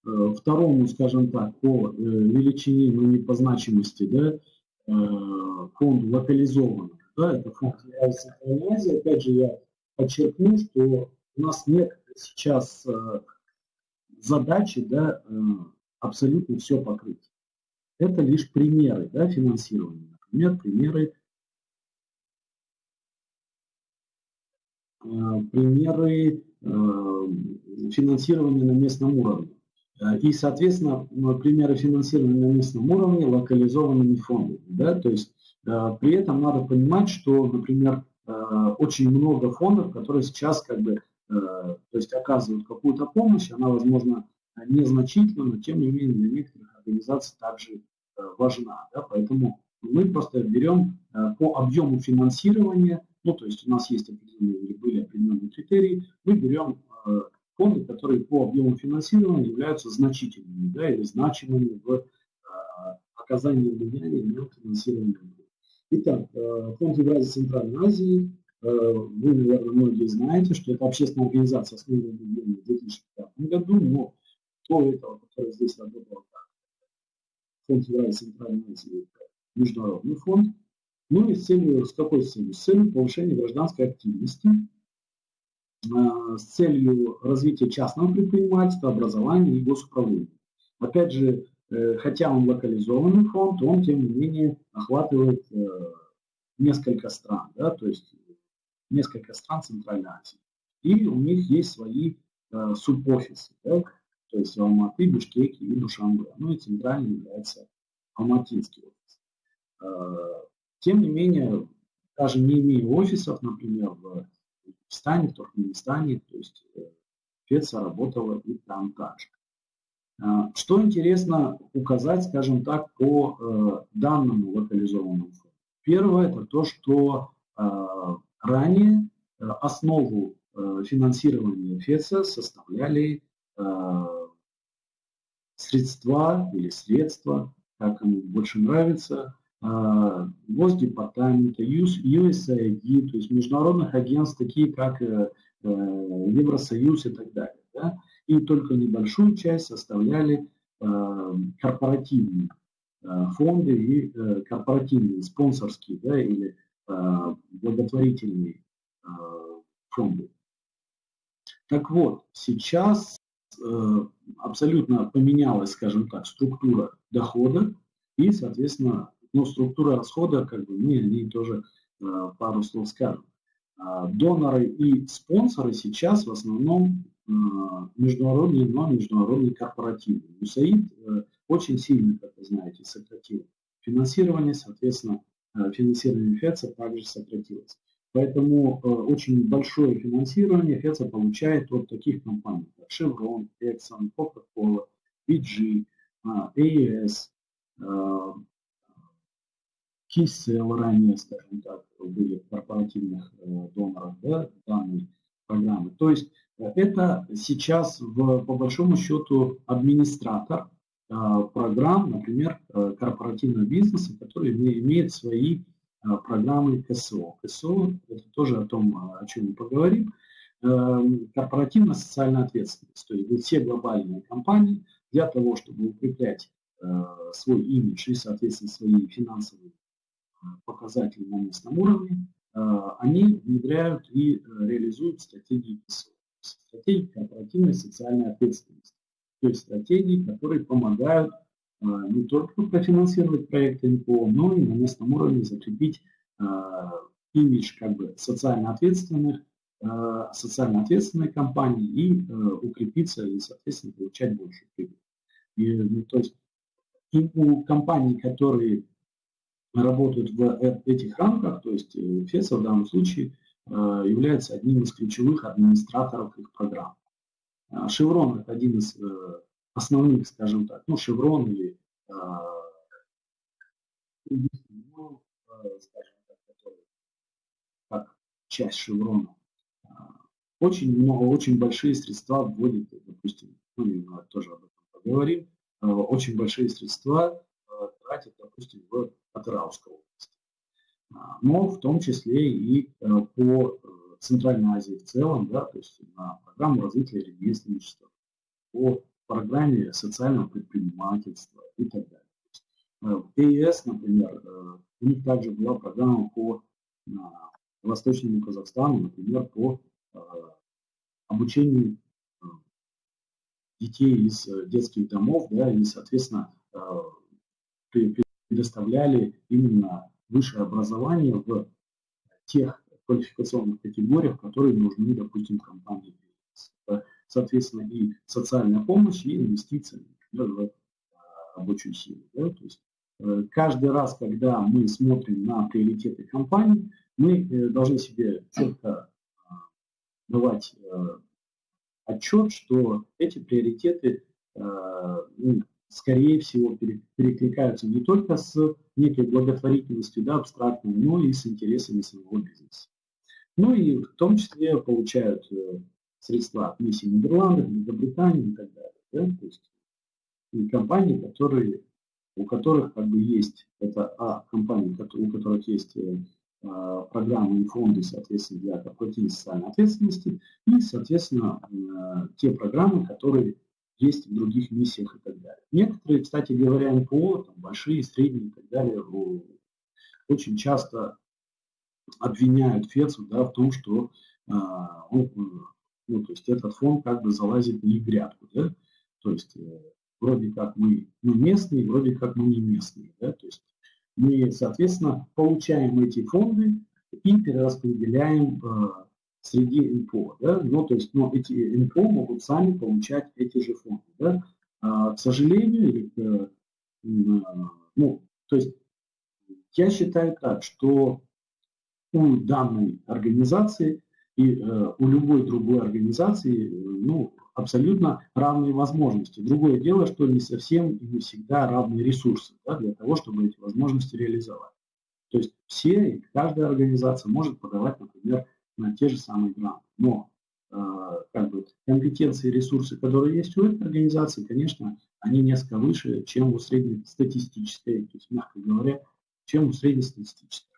э, второму, скажем так, по э, величине, но не по значимости, да, э, фонду локализованного. Да, это фонд Азии. Опять же, я подчеркну, что у нас нет сейчас задачи да, абсолютно все покрыть. Это лишь примеры да, финансирования. Например, примеры Э, примеры э, финансирования на местном уровне. Э, и, соответственно, примеры финансирования на местном уровне локализованными фондами. Да? То есть при этом надо понимать, что, например, очень много фондов, которые сейчас как бы, то есть оказывают какую-то помощь, она, возможно, незначительна, но тем не менее для некоторых организаций также важна. Да? Поэтому мы просто берем по объему финансирования ну, то есть у нас есть определенные были определенные критерии, мы берем э, фонды, которые по объему финансирования являются значительными да, или значимыми в э, оказании влияния на финансирование. Итак, э, фонд Евразии Центральной Азии, э, вы, наверное, многие знаете, что это общественная организация, основанная в 2005 году, но до этого, который здесь работал как фонд Евразии Центральной Азии, международный фонд, ну и с целью, с какой целью? С целью повышения гражданской активности, а, с целью развития частного предпринимательства, образования и госуправления. Опять же, э, хотя он локализованный фонд, он, тем не менее, охватывает э, несколько стран, да, то есть несколько стран Центральной Азии. И у них есть свои э, субофисы, да, то есть в Алматы, Бишкеке и Душанбе. Ну и центральный является Алматинский офис. Тем не менее, даже не имея офисов, например, в Узбекистане, в Туркменистане, то есть э, Феция работала и там также. А, что интересно указать, скажем так, по э, данному локализованному фонду? Первое – это то, что ранее э, основу э, финансирования ФЕЦа составляли средства или средства, как ему больше нравится, Госдепартамента, USAID, то есть международных агентств, такие как Евросоюз и так далее. Да? и только небольшую часть составляли э, корпоративные э, фонды и э, корпоративные спонсорские да, или благотворительные фонды. Так вот, сейчас абсолютно поменялась, скажем так, структура дохода и, соответственно, ну, структура расхода, как бы мы о ней тоже пару слов скажем. Доноры и спонсоры сейчас в основном международный, но международный корпоративный. УСАИД э, очень сильно, как вы знаете, сократил финансирование, соответственно, э, финансирование ФЕЦа также сократилось. Поэтому э, очень большое финансирование ФЕЦа получает от таких компаний, как Chevron, Exxon, Coca-Cola, PG, AES, Kissel ранее, скажем так, были корпоративных доноров да, данной программы. То есть это сейчас, в, по большому счету, администратор э, программ, например, э, корпоративного бизнеса, который имеет свои э, программы КСО. КСО – это тоже о том, о чем мы поговорим. Корпоративно-социальная ответственность. То есть все глобальные компании для того, чтобы укреплять свой имидж и, соответственно, свои финансовые показатели на местном уровне, они внедряют и реализуют стратегии КСО стратегии корпоративной социальной ответственности. Есть стратегии, которые помогают а, не только профинансировать проекты НПО, но и на местном уровне закрепить а, имидж как бы социально ответственных, а, социально ответственной компании и укрепиться и, соответственно, получать больше прибыль. И, ну, то есть и у компаний, которые работают в э, этих рамках, то есть э, ФЕСа в данном случае, является одним из ключевых администраторов их программ. Chevron э, – это один из э, основных, скажем так, ну, Chevron или, скажем так, который как часть Chevron, очень много, очень большие средства вводит, допустим, мы тоже об этом поговорим, очень большие средства тратят, допустим, в Атыраускую область но в том числе и э, по э, Центральной Азии в целом, да, то есть на программу развития ремесленничества, по программе социального предпринимательства и так далее. Э, в ЕС, например, у них также была программа по Восточному Казахстану, например, по обучению детей из детских домов, да, и, соответственно, предоставляли именно высшее образование в тех квалификационных категориях, которые нужны, допустим, компании бизнеса. Соответственно, и социальная помощь, и инвестиции например, в рабочую силу. Да? То есть э, каждый раз, когда мы смотрим на приоритеты компании, мы э, должны себе четко а, давать э, отчет, что эти приоритеты ну, скорее всего, перекликаются не только с некой благотворительностью, да, абстрактной, но и с интересами своего бизнеса. Ну и в том числе получают э, средства от миссии Нидерландов, Великобритании и так далее. Да? То есть и компании, которые, у которых как бы есть, это а, компании, у которых есть э, а, программы и фонды, соответственно, для корпоративной социальной ответственности, и, соответственно, э, те программы, которые есть в других миссиях и так далее. Некоторые, кстати говоря, НПО, там, большие, средние и так далее, очень часто обвиняют ФЕЦу да, в том, что а, он, ну, то есть этот фонд как бы залазит в их грядку. Да? То есть э, вроде как мы, мы местные, вроде как мы не местные. Да? То есть мы, соответственно, получаем эти фонды и перераспределяем э, среди НПО. Да? Ну, то есть, но эти НПО могут сами получать эти же фонды. Да? А, к сожалению, или, э, ну, то есть я считаю так, что у данной организации И э, у любой другой организации ну, абсолютно равные возможности. Другое дело, что не совсем и не всегда равные ресурсы да, для того, чтобы эти возможности реализовать. То есть все, каждая организация может подавать, например, на те же самые гранты. Но э, как бы, компетенции и ресурсы, которые есть у этой организации, конечно, они несколько выше, чем у среднестатистической, то есть, мягко говоря, чем у среднестатистической.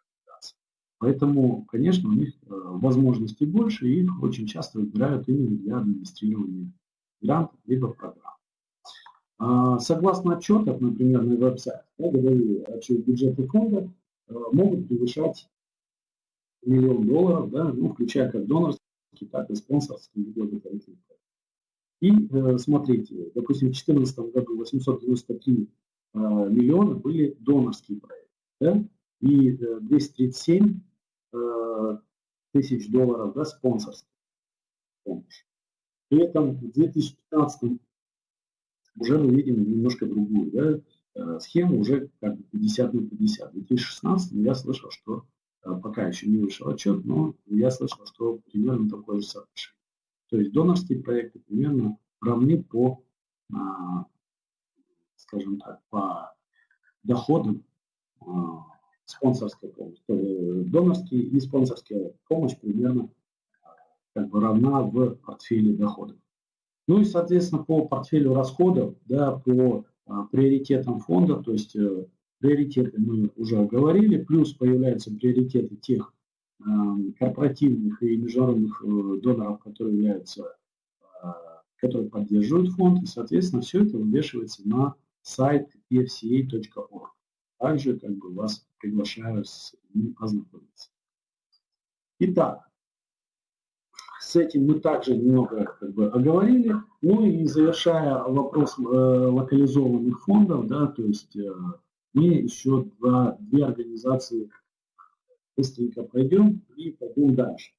Поэтому, конечно, у них э, возможностей больше, и их очень часто выбирают именно для администрирования грантов либо программ. А, согласно отчетам, например, на веб-сайте, да, годовые отчет бюджета фонда э, могут превышать миллион долларов, да, ну, включая как донорские, так и спонсорские благотворительные И э, смотрите, допустим, в 2014 году 893 э, миллиона были донорские проекты, да, и э, 237 э, тысяч долларов да, спонсорских помощь. При этом в 2015 уже мы видим немножко другую да, э, схему, уже как бы 50 на 50. В 2016 я слышал, что Э, пока еще не вышел отчет, но я слышал, что примерно такое же соотношение. То есть донорские проекты примерно равны по, а, скажем так, по доходам а, спонсорской помощи. Донорские и спонсорская помощь примерно как бы равна в портфеле доходов. Ну и, соответственно, по портфелю расходов, да, по а, приоритетам фонда, то есть э, приоритеты мы уже говорили, плюс появляются приоритеты тех э, корпоративных и международных э, доноров, которые являются, которые поддерживают фонд, и, соответственно, все это вывешивается на сайт pfca.org. Также как бы вас приглашаю с ним ознакомиться. Итак, с этим мы также немного как бы оговорили. Ну и завершая вопрос э, локализованных фондов, да, то есть э, мы еще два, две организации быстренько пройдем и пойдем дальше.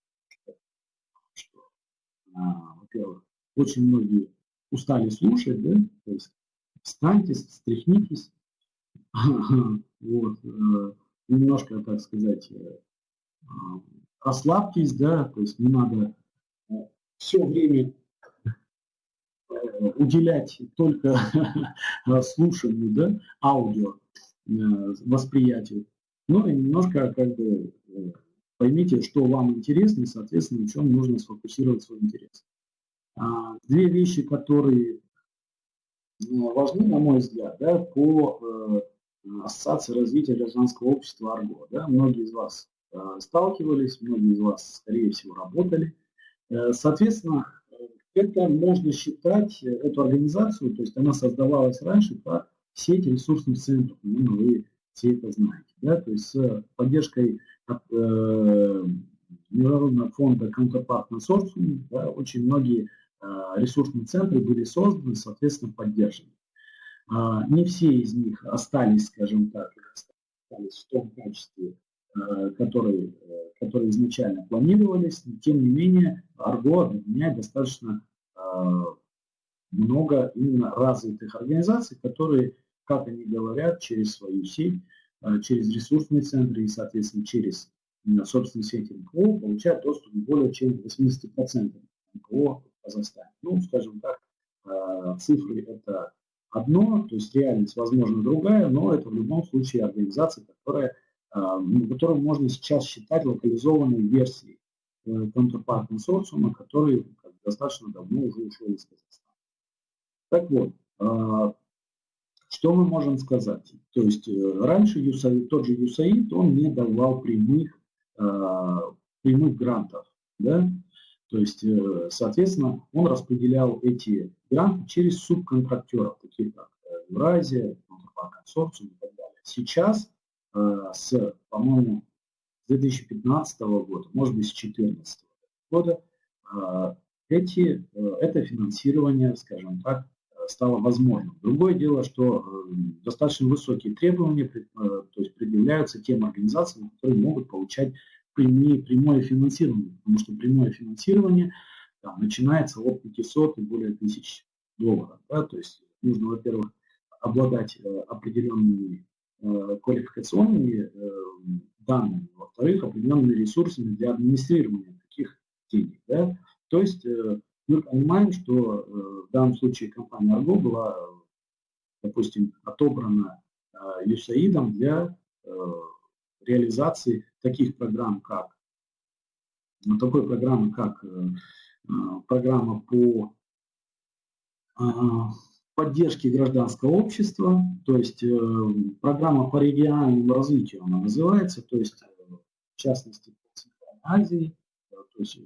А, во-первых, очень многие устали слушать, да, то есть встаньте, встряхнитесь, *laughs* вот, э, немножко, так сказать, э, расслабьтесь, да, то есть не надо э, все время уделять только *laughs* слушанию, да, аудио, восприятию. Ну и немножко как бы поймите, что вам интересно, и, соответственно, в чем нужно сфокусировать свой интерес. А, две вещи, которые важны, на мой взгляд, да, по Ассоциации развития гражданского общества АРГО. Да, многие из вас сталкивались, многие из вас, скорее всего, работали. Соответственно, это можно считать, эту организацию, то есть она создавалась раньше как сеть ресурсных центров, ну, вы все это знаете. Да? То есть с поддержкой э, Международного фонда Counterpart Consortium да, очень многие э, ресурсные центры были созданы, соответственно, поддержаны. Э, не все из них остались, скажем так, остались в том качестве, э, который, э, которые изначально планировались, но тем не менее Арго объединяет достаточно э, много именно развитых организаций, которые как они говорят, через свою сеть, через ресурсные центры и, соответственно, через собственный сеть НКО получают доступ более чем 80% НКО в Казахстане. Ну, скажем так, цифры это одно, то есть реальность, возможно, другая, но это в любом случае организация, которая, э, ну, которую можно сейчас считать локализованной версией контрпарт консорциума, который достаточно давно уже ушел из Казахстана. Так вот, что мы можем сказать? То есть э, раньше USAID, тот же USAID, он не давал прямых, э, прямых грантов. Да? То есть, э, соответственно, он распределял эти гранты через субконтрактеров, такие как Евразия, консорциум и так далее. Сейчас с, по-моему, с 2015 года, может быть, с 2014 года, эти, это финансирование, скажем так, стало возможным. Другое дело, что э, достаточно высокие требования э, то есть предъявляются тем организациям, которые могут получать прямые, прямое финансирование, потому что прямое финансирование там, начинается от 500 и более тысяч долларов. Да? То есть нужно, во-первых, обладать э, определенными квалификационными данными, во-вторых, определенными ресурсами для администрирования таких Да? То есть э, мы понимаем, что э, в данном случае компания Argo была, допустим, отобрана USAID для реализации таких программ, как такой программы, как программа по поддержки гражданского общества, то есть э, программа по региональному развитию она называется, то есть э, в частности по Центральной Азии, э, то есть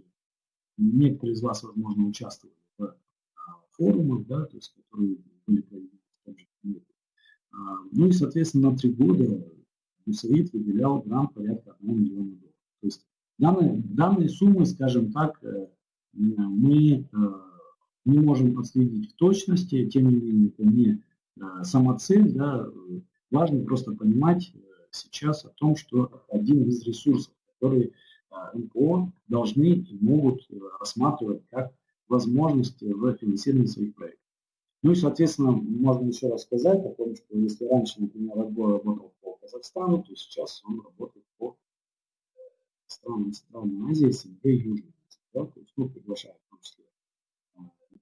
некоторые из вас, возможно, участвовали в форумах, да, то есть, которые были проведены в том же а, Ну и, соответственно, на три года УСАИД выделял грант порядка 1 миллиона долларов. То есть данные, данные суммы, скажем так, мы не можем отследить в точности, тем не менее это не э, сама цель, да, важно просто понимать э, сейчас о том, что один из ресурсов, которые э, НПО должны и могут рассматривать как возможности в финансировании своих проектов. Ну и, соответственно, можно еще раз сказать о том, что если раньше, например, отбор работал по Казахстану, то сейчас он работает по странам Центральной Азии, СНГ и Южной Азии. Да, то есть, ну, приглашает в том числе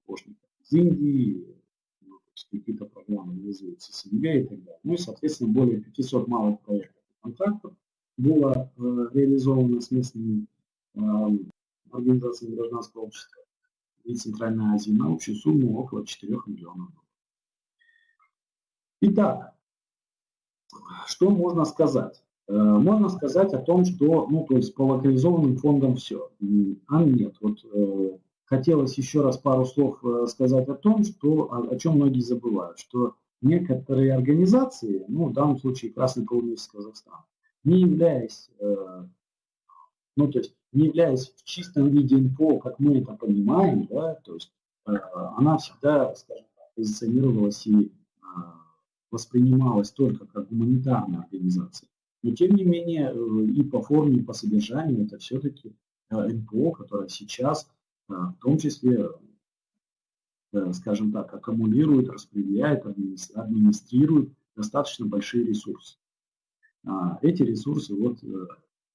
помощников из Индии, ну, какие-то программы реализуются с СНГ и так далее. Ну и, соответственно, более 500 малых проектов и контрактов было э, реализовано с местными э, организациями гражданского общества и Центральной Азии на общую сумму около 4 миллионов долларов. Итак, что можно сказать? Э, можно сказать о том, что, ну, то есть по локализованным фондам все. А нет, вот э, хотелось еще раз пару слов э, сказать о том, что, о, чем многие забывают, что некоторые организации, ну, в данном случае Красный полумесяц Казахстан, не являясь, ну, то есть не являясь в чистом виде НПО, как мы это понимаем, да, то есть э, она всегда, скажем так, позиционировалась и э, воспринималась только как гуманитарная организация. Но тем не менее э, и по форме, и по содержанию это все-таки э, НПО, которое сейчас в том числе, э, скажем так, аккумулирует, распределяет, администрирует достаточно большие ресурсы. А, эти ресурсы, вот, э,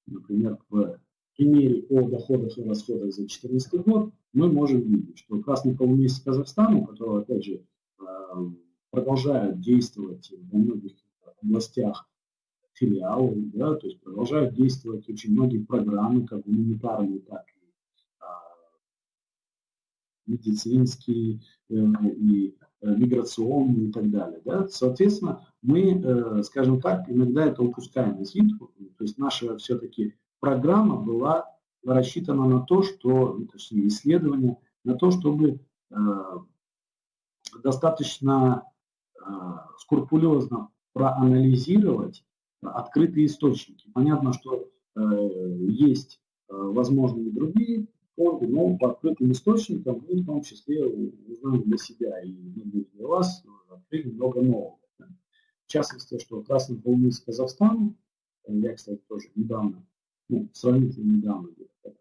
например, в примере о доходах и расходах за 2014 год, мы можем видеть, что Красный полумесяц Казахстана, у которого, опять же, э, продолжают действовать во многих областях филиалы, да, то есть продолжают действовать очень многие программы, как гуманитарные, так медицинские э, и э, миграционные и так далее. Да? Соответственно, мы, э, скажем так, иногда это упускаем из виду. То есть наша все-таки программа была рассчитана на то, что, точнее, исследование, на то, чтобы достаточно скрупулезно проанализировать открытые источники. Понятно, что есть, возможно, и другие фонды, но по открытым источникам мы в том числе узнаем для себя и для вас открыли много нового. В частности, что Красный полумесяц Казахстан, я, кстати, тоже недавно, ну, сравнительно недавно, где-то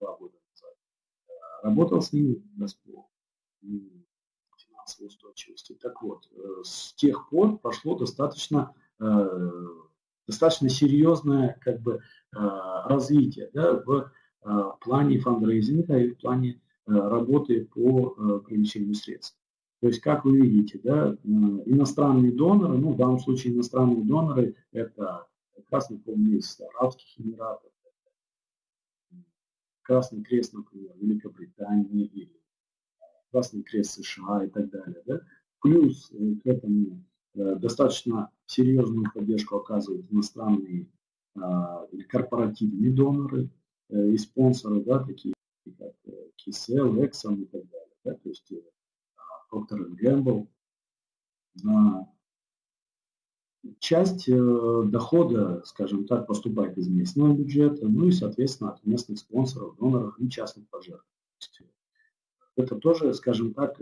два года назад, работал с ними по финансовой устойчивости. Так вот, э, с тех пор прошло достаточно э, достаточно серьезное как бы, э, развитие да, в Э, плане фандрейзинга и в плане э, работы по э, привлечению средств. То есть, как вы видите, да, иностранные доноры, ну, в данном случае иностранные доноры, это Красный полумесяц Арабских Эмиратов, Красный Крест, например, Великобритании или Красный Крест США и так далее. Да? Плюс к этому достаточно серьезную поддержку оказывают иностранные или корпоративные доноры, Э, и спонсоры, да, такие как Кисел, э, Exxon и так далее, да, то есть э, Procter Gamble. Часть дохода, скажем так, поступает из местного бюджета, ну и, соответственно, от местных спонсоров, доноров и частных пожертвований. Это тоже, скажем так,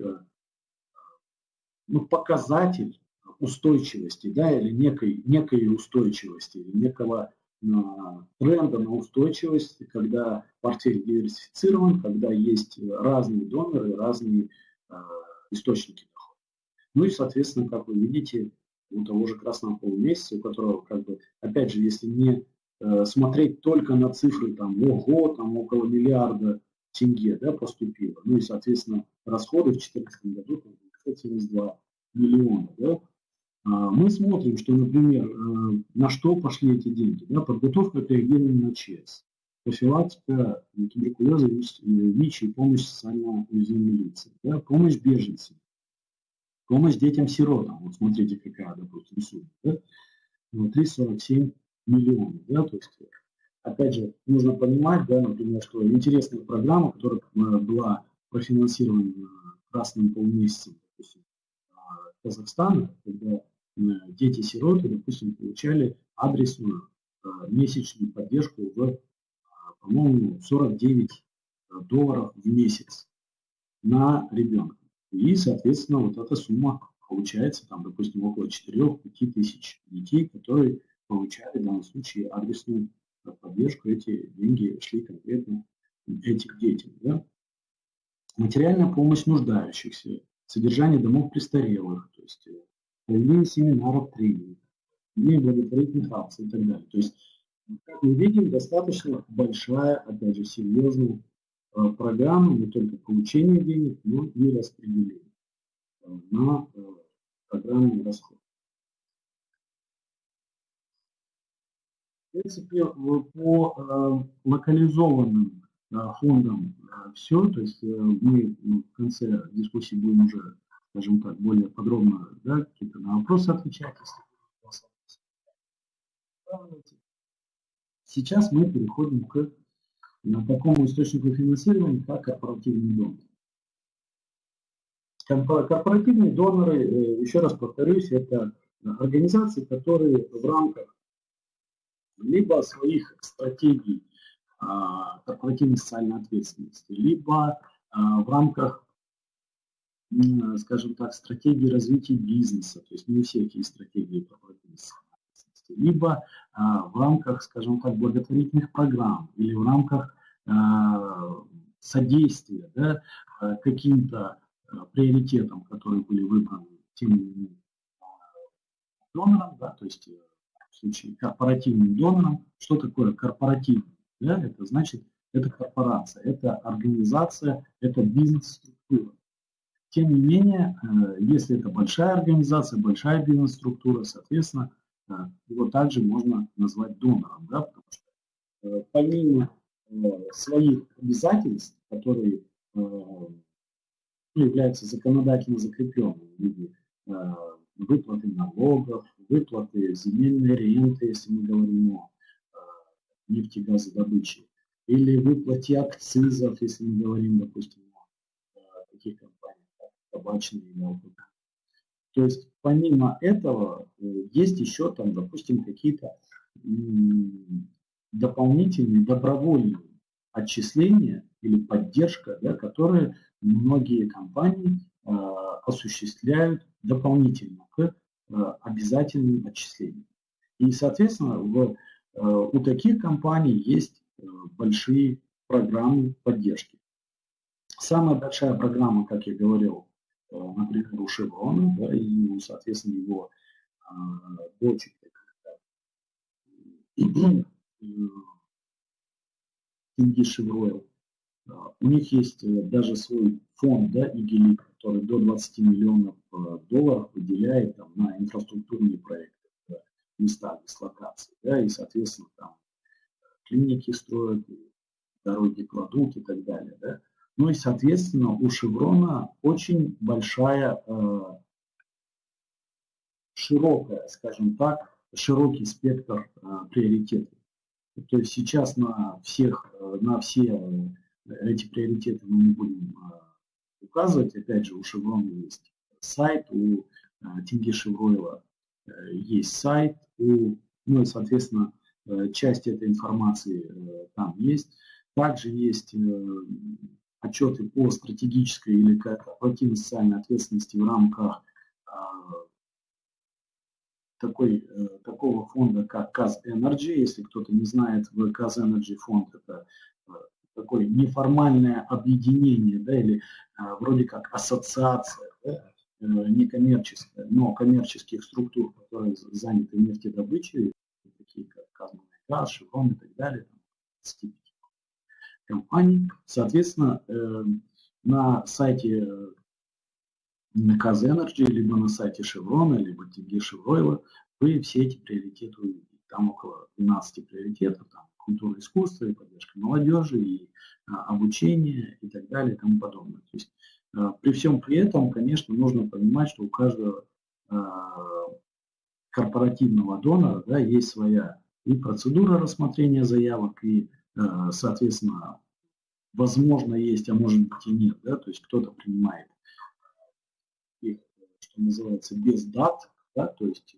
ну, показатель устойчивости, да, или некой, некой устойчивости, или некого тренда на устойчивость, когда портфель диверсифицирован, когда есть разные доноры, разные э, источники дохода. Ну и, соответственно, как вы видите, у того же красного полумесяца, у которого, как бы, опять же, если не э, смотреть только на цифры, там, ого, там, около миллиарда тенге да, поступило. Ну и, соответственно, расходы в 2014 году 572 миллиона. Да. А, мы смотрим, что, например, э, на что пошли эти деньги. Да, подготовка к на ЧС, профилактика туберкулеза, ВИЧ и помощь социально уязвимым лицам, да, помощь беженцам, помощь детям-сиротам. Вот смотрите, какая, допустим, сумма. Да? 347 миллионов. Да? То есть, опять же, нужно понимать, да, например, что интересная программа, которая э, была профинансирована красным полумесяцем допустим, Казахстана, когда э, дети-сироты, допустим, получали адресную э, месячную поддержку в, по-моему, 49 долларов в месяц на ребенка. И, соответственно, вот эта сумма получается, там, допустим, около 4-5 тысяч детей, которые получали в данном случае адресную поддержку, эти деньги шли конкретно этим детям. Да? Материальная помощь нуждающихся, содержание домов престарелых, то есть э, проведение семинаров, тренингов, благотворительных акций и так далее. То есть, как мы видим, достаточно большая, опять же, серьезная э, программа не только получения денег, но и распределения э, на программный расход. В принципе, по э, локализованным э, фондам э, все, то есть мы ну, в конце дискуссии будем уже, скажем так, более подробно да, какие-то на вопросы отвечать. Сейчас мы переходим к такому источнику финансирования, как корпоративный донор. Корпоративные доноры, еще раз повторюсь, это организации, которые в рамках либо своих стратегий а, корпоративной социальной ответственности, либо а, в рамках, скажем так, стратегии развития бизнеса, то есть не эти стратегии корпоративной социальной ответственности, либо а, в рамках, скажем так, благотворительных программ или в рамках содействия да, каким-то приоритетам, которые были выбраны тем или иным донором, да, то есть случае корпоративным донором. Что такое корпоративный? Да, это значит, это корпорация, это организация, это бизнес-структура. Тем не менее, э, если это большая организация, большая бизнес-структура, соответственно, э, его также можно назвать донором, да, потому что э, помимо своих обязательств, которые ну, являются законодательно закрепленными в виде выплаты налогов, выплаты земельной ренты, если мы говорим о нефтегазодобыче, или выплате акцизов, если мы говорим, допустим, о таких компаниях, как табачные или алкоголь. То есть помимо этого э, есть еще там, допустим, какие-то дополнительные добровольные отчисления или поддержка, да, которые многие компании э, осуществляют дополнительно к э, обязательным отчислениям. И, соответственно, в, э, у таких компаний есть э, большие программы поддержки. Самая большая программа, как я говорил, например, у Шеврона, да, и, соответственно, его дочери, Инди Шевройл, у них есть даже свой фонд, да, ИГИЛИ, который до 20 миллионов э, долларов выделяет там, на инфраструктурные проекты в местах дислокации. Да, и, соответственно, там клиники строят, дороги кладут и так далее. Да. Ну и, соответственно, у Шеврона очень большая, э, широкая, скажем так, широкий спектр э, приоритетов. То есть сейчас на всех, на все эти приоритеты мы не будем указывать. Опять же, у Шеврона есть сайт, у Тинги Шевройла э, есть сайт, у, ну и, соответственно, э, часть этой информации э, там есть. Также есть отчеты по стратегической или корпоративной социальной ответственности в рамках такой, такого фонда, как КАЗ Energy. Если кто-то не знает, КАЗ Energy фонд – это такое неформальное объединение, да, или а, вроде как ассоциация, да, э, некоммерческая, но коммерческих структур, которые заняты нефтедобычей, такие как Казмунайгаз, Шеврон и так далее, там, компаний. Соответственно, э, на сайте KZ Energy, либо на сайте Chevron, либо TG Chevroil, вы все эти приоритеты увидите. Там около 12 приоритетов, там культура искусства, и поддержка молодежи, и а, обучение, и так далее, и тому подобное. То есть а, при всем при этом, конечно, нужно понимать, что у каждого а, корпоративного донора да, есть своя и процедура рассмотрения заявок, и, а, соответственно, возможно есть, а может быть и нет. Да, то есть кто-то принимает что называется, без дат, да, то есть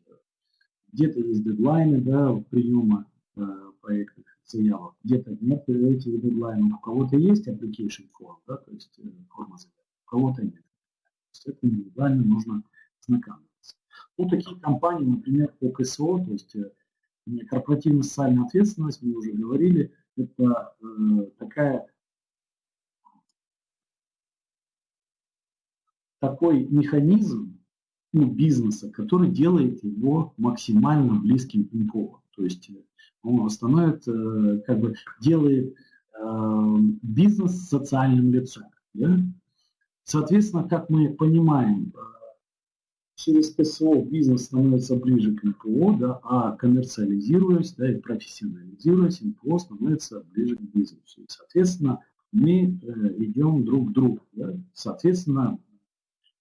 где-то есть дедлайны да, приема э, проектных заявок, где-то нет этих дедлайнов. У кого-то есть application form, да, то есть э, форма заявок, у кого-то нет. С этим индивидуально нужно знакомиться. Ну, такие компании, например, по КСО, то есть э, корпоративная социальная ответственность, мы уже говорили, это э, такая такой механизм, ну, бизнеса, который делает его максимально близким НПО. То есть э, он становится, э, как бы делает э, бизнес социальным лицом. Да? Соответственно, как мы понимаем, э, через КСО бизнес становится ближе к НПО, да, а коммерциализируясь да, и профессионализируясь, НПО становится ближе к бизнесу. И, соответственно, мы э, идем друг к другу. Да? Соответственно,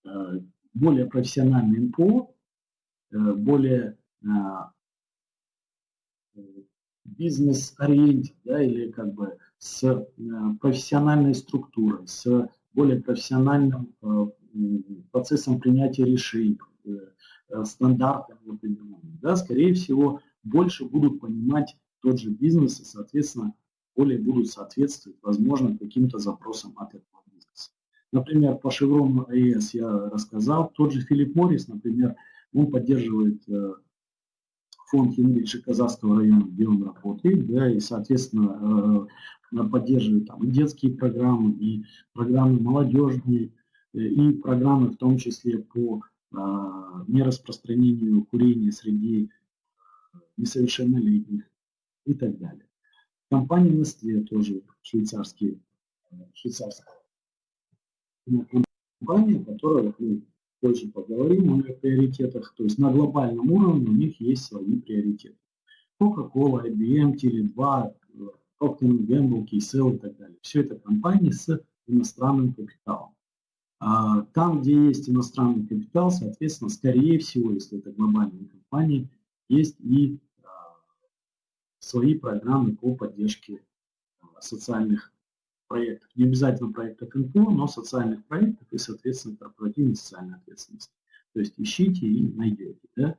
э, более профессиональный НПО, э, более а, бизнес-ориентед, да, или как бы с э, профессиональной структурой, с более профессиональным э, процессом принятия решений, стандартами определенными, да, скорее всего, больше будут понимать тот же бизнес и, соответственно, более будут соответствовать, возможно, каким-то запросам от этого Например, по Chevron AES я рассказал. Тот же Филипп Моррис, например, он поддерживает э, фонд Хенрича Казахского района, где он работает, да, и, соответственно, э, поддерживает там и детские программы, и программы молодежные, э, и программы в том числе по нераспространению курения среди несовершеннолетних и так далее. Компания Nestle тоже швейцарские, швейцарская компания, которая, мы позже поговорим о приоритетах, то есть на глобальном уровне у них есть свои приоритеты. Coca-Cola, IBM, Tele2, Procter Gamble, KSL и так далее. Все это компании с иностранным капиталом. А там, где есть иностранный капитал, соответственно, скорее всего, если это глобальные компании, есть и а, свои программы по поддержке а, социальных проектов, не обязательно проектов НПО, но социальных проектов и, соответственно, корпоративной социальной ответственности. То есть ищите и найдете. Да?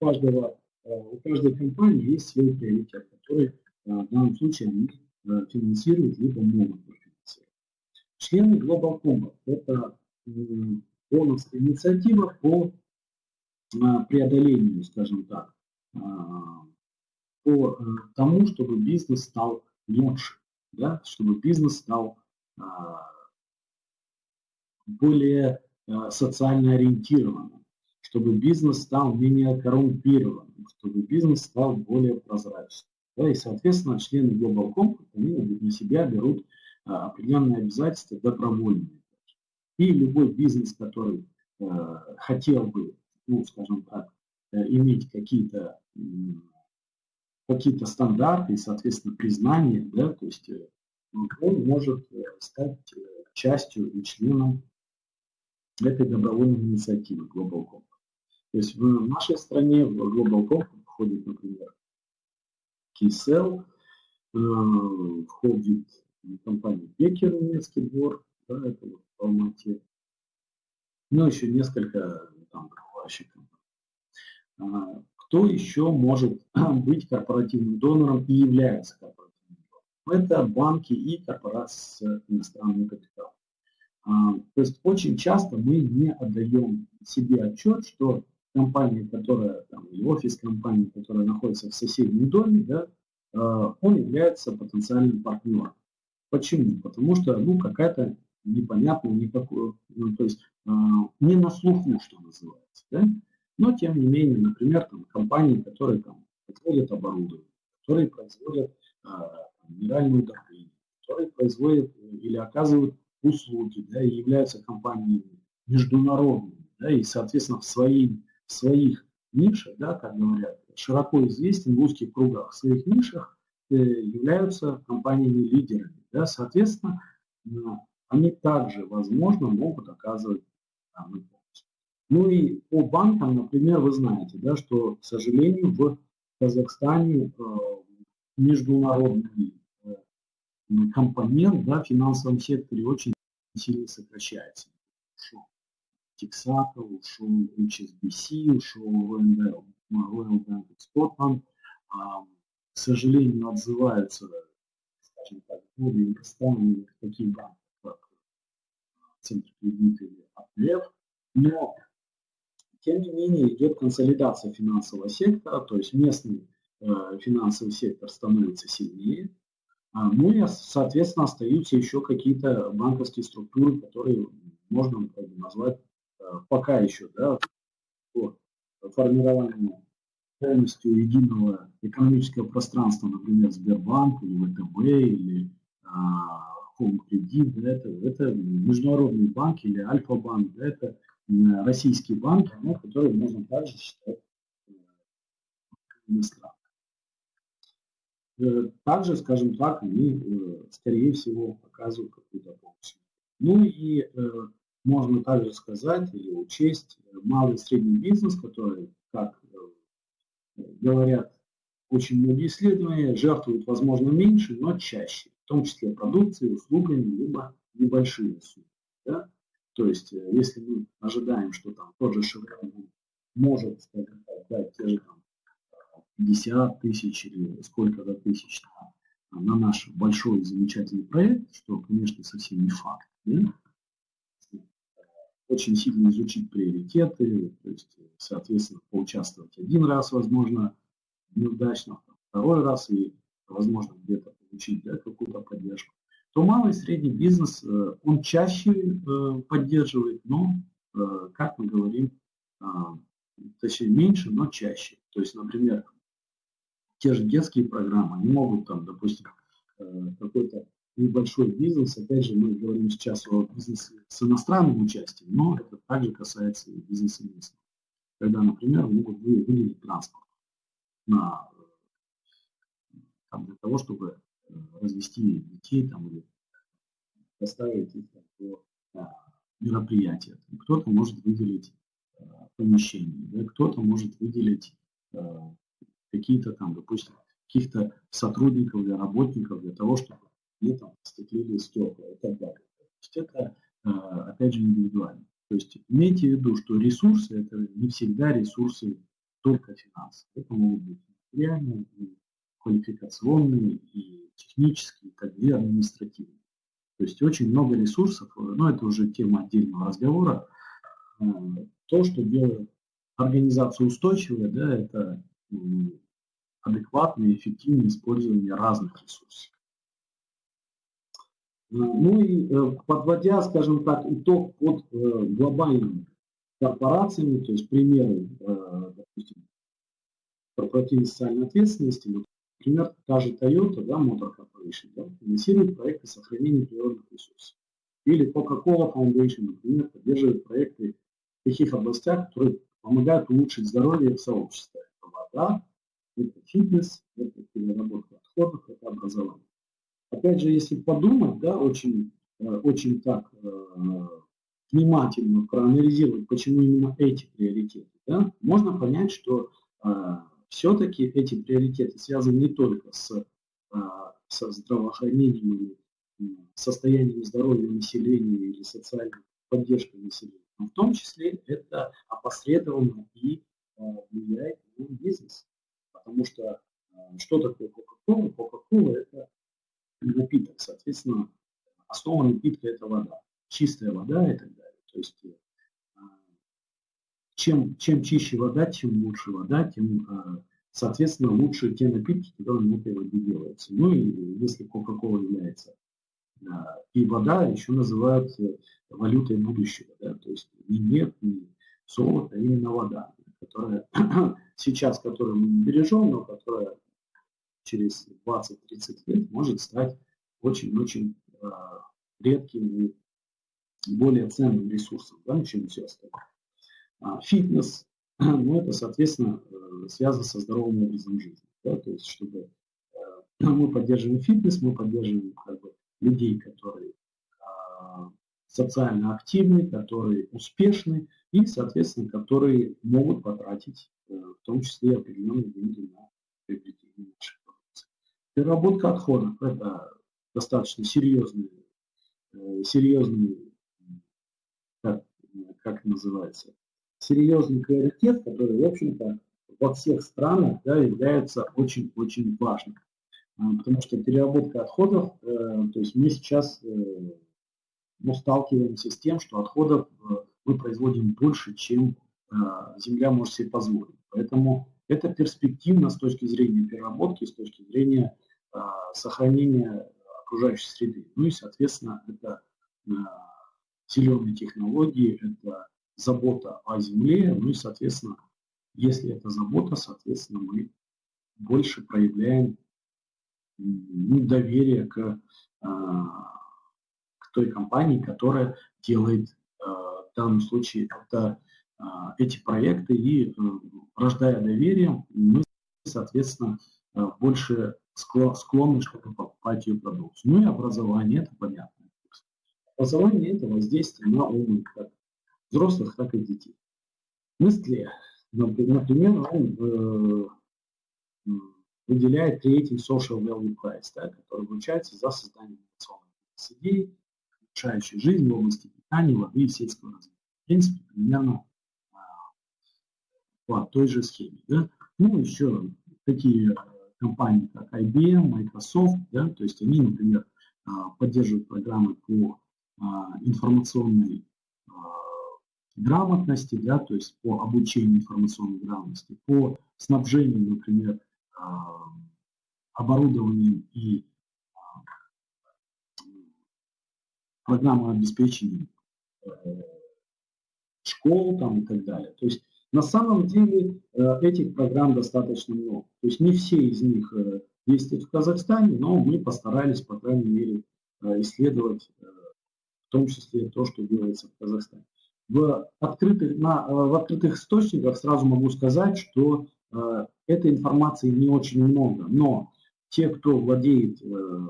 У, каждого, э, у каждой компании есть свой приоритет, который э, в данном случае они э, финансируют, либо могут профинансировать. Члены Global Compact – это бонусная инициатива по преодолению, скажем так, по тому, чтобы бизнес стал лучше да, чтобы бизнес стал а, более а, социально ориентированным, чтобы бизнес стал менее коррумпированным, чтобы бизнес стал более прозрачным. Да, и, соответственно, члены Global Compact, они на себя берут а, определенные обязательства добровольные. И любой бизнес, который хотел бы, ну, скажем так, э, иметь какие-то какие-то стандарты и, соответственно, признание, да, то есть э, он может э, стать э, частью и членом этой добровольной инициативы Global Compact. То есть в нашей стране в Global Compact входит, например, KeyCell, входит компания Бекер, немецкий двор, да, это вот в Алмате, ну, еще несколько там компаний. А, кто еще может *clears throat* быть корпоративным донором и является корпоративным донором? Это банки и корпорации с иностранным капиталом. А, то есть очень часто мы не отдаем себе отчет, что компания, которая, там, или офис компании, которая находится в соседнем доме, да, а, он является потенциальным партнером. Почему? Потому что ну, какая-то непонятная, никакой, ну, то есть не на слуху, что называется. Да? Но, тем не менее, например, там, компании, которые там, производят оборудование, которые производят а, минеральную удобрение, которые производят или оказывают услуги, да, и являются компаниями международными, да, и, соответственно, в, свои, в своих нишах, да, как говорят, широко известен в узких кругах, в своих нишах э, являются компаниями-лидерами. Да, соответственно, они также, возможно, могут оказывать помощь. Ну и по банкам, например, вы знаете, да, что, к сожалению, в Казахстане э, международный э, компонент да, в финансовом секторе очень сильно сокращается. Ушел Тексака, ушел HSBC, ушел Royal Bank of Scotland. К сожалению, отзываются, скажем так, более иностранные такие банки, как Центр кредита или АПФ, но тем не менее идет консолидация финансового сектора, то есть местный э, финансовый сектор становится сильнее, а, ну и, соответственно, остаются еще какие-то банковские структуры, которые можно назвать э, пока еще да, по формированию полностью единого экономического пространства, например, Сбербанк или ВТБ или а, Home Credit, да, это, это международные банки или Альфа-банк, да, это российские банки, ну, которые можно также считать э, иностранными. Э, также, скажем так, они, э, скорее всего, показывают какую-то помощь. Ну и можно также сказать или учесть малый и средний бизнес, который, как говорят очень многие исследования, жертвуют, возможно, меньше, но чаще, в том числе продукцией, услугами, либо небольшие суммы. Да? То есть, э, если мы ожидаем, что там тот же Chevron может, дать те же там 50 тысяч или сколько-то тысяч на, на наш большой замечательный проект, что, конечно, совсем не факт. Да? Очень сильно изучить приоритеты, то есть, соответственно, поучаствовать один раз, возможно, неудачно, второй раз и, возможно, где-то получить да, какую-то поддержку то малый и средний бизнес, э, он чаще э, поддерживает, но, э, как мы говорим, а, точнее меньше, но чаще. То есть, например, те же детские программы, они могут там, допустим, какой-то небольшой бизнес, опять же, мы говорим сейчас о бизнесе с иностранным участием, но это также касается и бизнеса местного. Когда, например, могут выделить транспорт на, там, для того, чтобы развести детей там, или доставить их до а, мероприятия. Кто-то может выделить а, помещение, да, кто-то может выделить а, какие-то там, допустим, каких-то сотрудников или работников для того, чтобы они там стеклили стекла и так далее. То есть это, опять же, индивидуально. То есть имейте в виду, что ресурсы – это не всегда ресурсы только финансовые. Это могут быть материальные, квалификационные, и технические, так и административные. То есть очень много ресурсов, но это уже тема отдельного разговора. Э, то, что делает организацию устойчивой, да, это адекватное и эффективное использование разных ресурсов. Э, ну и э, подводя, скажем так, итог под глобальными корпорациями, то есть примеры, допустим, корпоративной социальной ответственности, Например, та же Toyota, да, Motor Corporation, да, финансирует проекты сохранения природных ресурсов. Или Coca-Cola Foundation, например, поддерживает проекты в таких областях, которые помогают улучшить здоровье в сообществе. Это вода, это фитнес, это переработка отходов, это образование. Опять же, если подумать, да, очень, э, очень так э, внимательно проанализировать, почему именно эти приоритеты, да, можно понять, что э, все-таки эти приоритеты связаны не только с, а, со здравоохранением состоянием здоровья населения или социальной поддержкой населения, но в том числе это опосредованно и а, влияет на бизнес. Потому что а, что такое Кока-Кола? Кока-Кола – это напиток, соответственно, основа напитка – это вода, чистая вода и так далее. То есть чем, чем чище вода, тем лучше вода, тем, а, соответственно, лучше те напитки, которые на этой воде делаются. Ну и если Кока-Кола является а, и вода еще называют э, валютой будущего, да, то есть не нефть, не золото, а именно вода, которая *clears throat* сейчас, которую мы не бережем, но которая через 20-30 лет может стать очень-очень редким и более ценным ресурсом, да, чем все остальное. А, фитнес, *clears throat* ну, это, соответственно, э, связано со здоровым образом жизни. Да, то есть, чтобы э, *clears throat* мы поддерживаем фитнес, мы поддерживаем как бы, людей, которые а, социально активны, которые успешны и, соответственно, которые могут потратить э, в том числе определенные деньги на приобретение наших продукций. Переработка отходов – это достаточно серьезный, серьезный как, как называется, серьезный приоритет, который, в общем-то, во всех странах да, является очень-очень важным. А, потому что переработка отходов, э, то есть мы сейчас э, ну, сталкиваемся с тем, что отходов э, мы производим больше, чем Земля может себе позволить. Поэтому это перспективно с точки зрения переработки, с точки зрения сохранения окружающей среды. Ну и, соответственно, это зеленые технологии, это забота о земле, ну и, соответственно, если это забота, соответственно, мы больше проявляем ну, доверие к, а, к той компании, которая делает а, в данном случае это, а, эти проекты, и э, рождая доверие, мы, соответственно, больше склонны, чтобы покупать ее продукцию. Ну и образование, это понятно. Образование – это воздействие на ум как взрослых, так и детей. Мысли, например, он э, выделяет третий social value price, да, который вручается за создание инновационных идей, улучшающих жизнь в области питания, воды и сельского развития. В принципе, примерно э, по той же схеме. Да. Ну, еще такие э, компании, как IBM, Microsoft, да, то есть они, например, э, поддерживают программы по а, информационной а, грамотности, да, то есть по обучению информационной грамотности, по снабжению, например, а, оборудованием и программным обеспечением э, школ там и так далее. То есть на самом деле э, этих программ достаточно много. То есть не все из них э, действуют в Казахстане, но мы постарались, по крайней мере, исследовать том числе то, что делается в Казахстане. В открытых, на, в открытых источниках сразу могу сказать, что э, этой информации не очень много, но те, кто владеет э,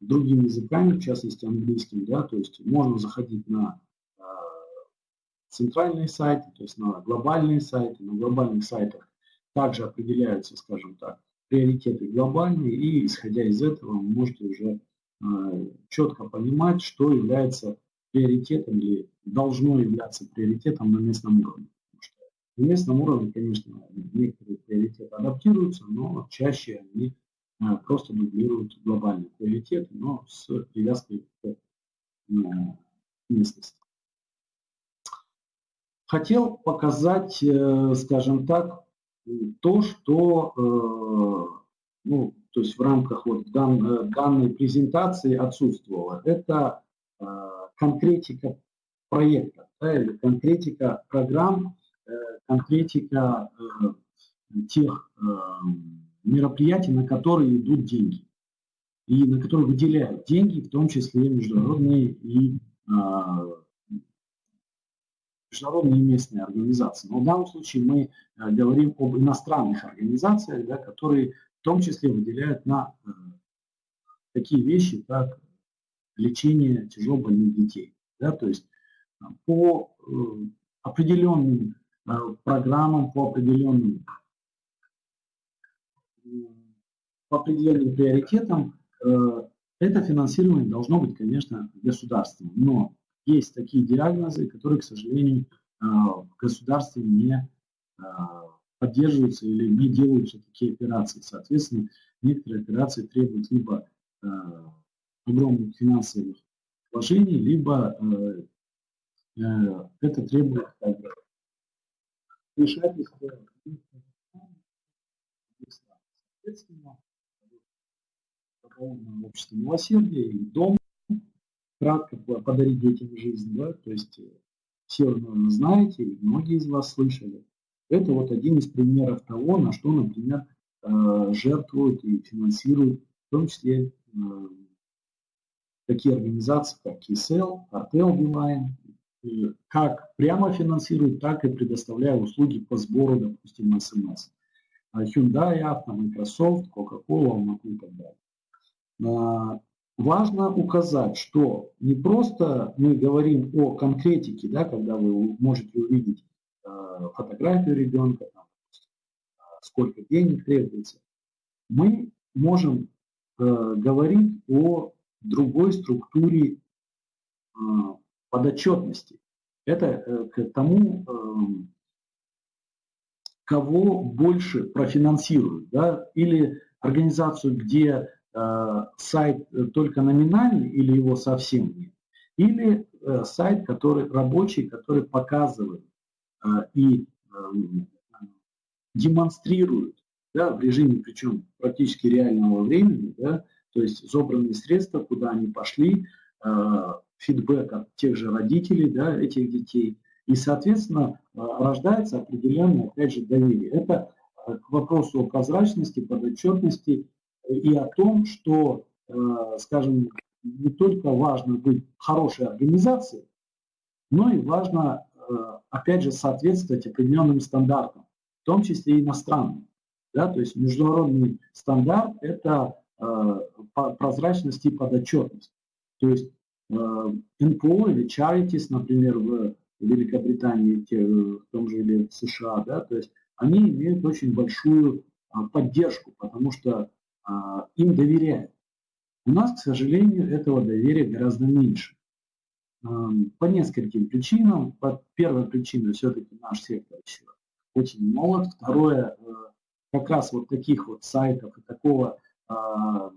другими языками, в частности английским, да, то есть можно заходить на э, центральные сайты, то есть на глобальные сайты, на глобальных сайтах также определяются, скажем так, приоритеты глобальные, и исходя из этого вы можете уже Э, четко понимать, что является приоритетом или должно являться приоритетом на местном уровне. На местном уровне, конечно, некоторые приоритеты адаптируются, но чаще они э, просто дублируют глобальные приоритеты, но с привязкой к э, местности. Хотел показать, скажем так, то, что ну, то есть в рамках вот дан, э, данной презентации отсутствовало. Это э, конкретика проекта, да, или конкретика программ, э, конкретика э, тех э, мероприятий, на которые идут деньги и на которые выделяют деньги, в том числе международные и международные и местные организации. Но в данном случае мы говорим об иностранных организациях, да, которые в том числе выделяют на такие вещи, как лечение тяжело больных детей. Да, то есть по э, определенным программам, по определенным, по определенным приоритетам это финансирование должно быть, конечно, государственным. Но есть такие диагнозы, которые, к сожалению, в государстве не поддерживаются или не делаются такие операции. Соответственно, некоторые операции требуют либо э, огромных финансовых вложений, либо э, э, это требует вмешательства. Соответственно, общество милосердия и дом, кратко подарить детям жизнь, да, то есть э, все, наверное, знаете, многие из вас слышали, это вот один из примеров того, на что, например, э, жертвуют и финансируют, в том числе э, такие организации, как KSL, Cartel Beeline, как прямо финансируют, так и предоставляя услуги по сбору, допустим, СМС. Hyundai, Авто, Microsoft, Coca-Cola, Almaty и так далее. Важно указать, что не просто мы говорим о конкретике, да, когда вы можете увидеть э, фотографию ребенка, там, сколько денег требуется, мы можем э, говорить о другой структуре э, подотчетности. Это э, к тому, э, кого больше профинансируют, да, или организацию, где Э, сайт только номинальный или его совсем нет, или э, сайт, который рабочий, который показывает э, и демонстрирует да, в режиме, причем практически реального времени, да, то есть собранные средства, куда они пошли, фидбэк тех же родителей да, этих детей. И, соответственно, рождается определенное, опять же, доверие. Это к вопросу о прозрачности, подотчетности и о том, что, э, скажем, не только важно быть хорошей организацией, но и важно, э, опять же, соответствовать определенным стандартам, в том числе иностранным. Да? То есть международный стандарт – это э, прозрачность и подотчетность. То есть НПО или charities, например, в Великобритании, в том же или в США, да, то есть они имеют очень большую поддержку, потому что а, им доверяют. У нас, к сожалению, этого доверия гораздо меньше. По нескольким причинам. По первой причине все-таки наш сектор еще очень молод. Второе, э, как раз вот таких вот сайтов и такого, а,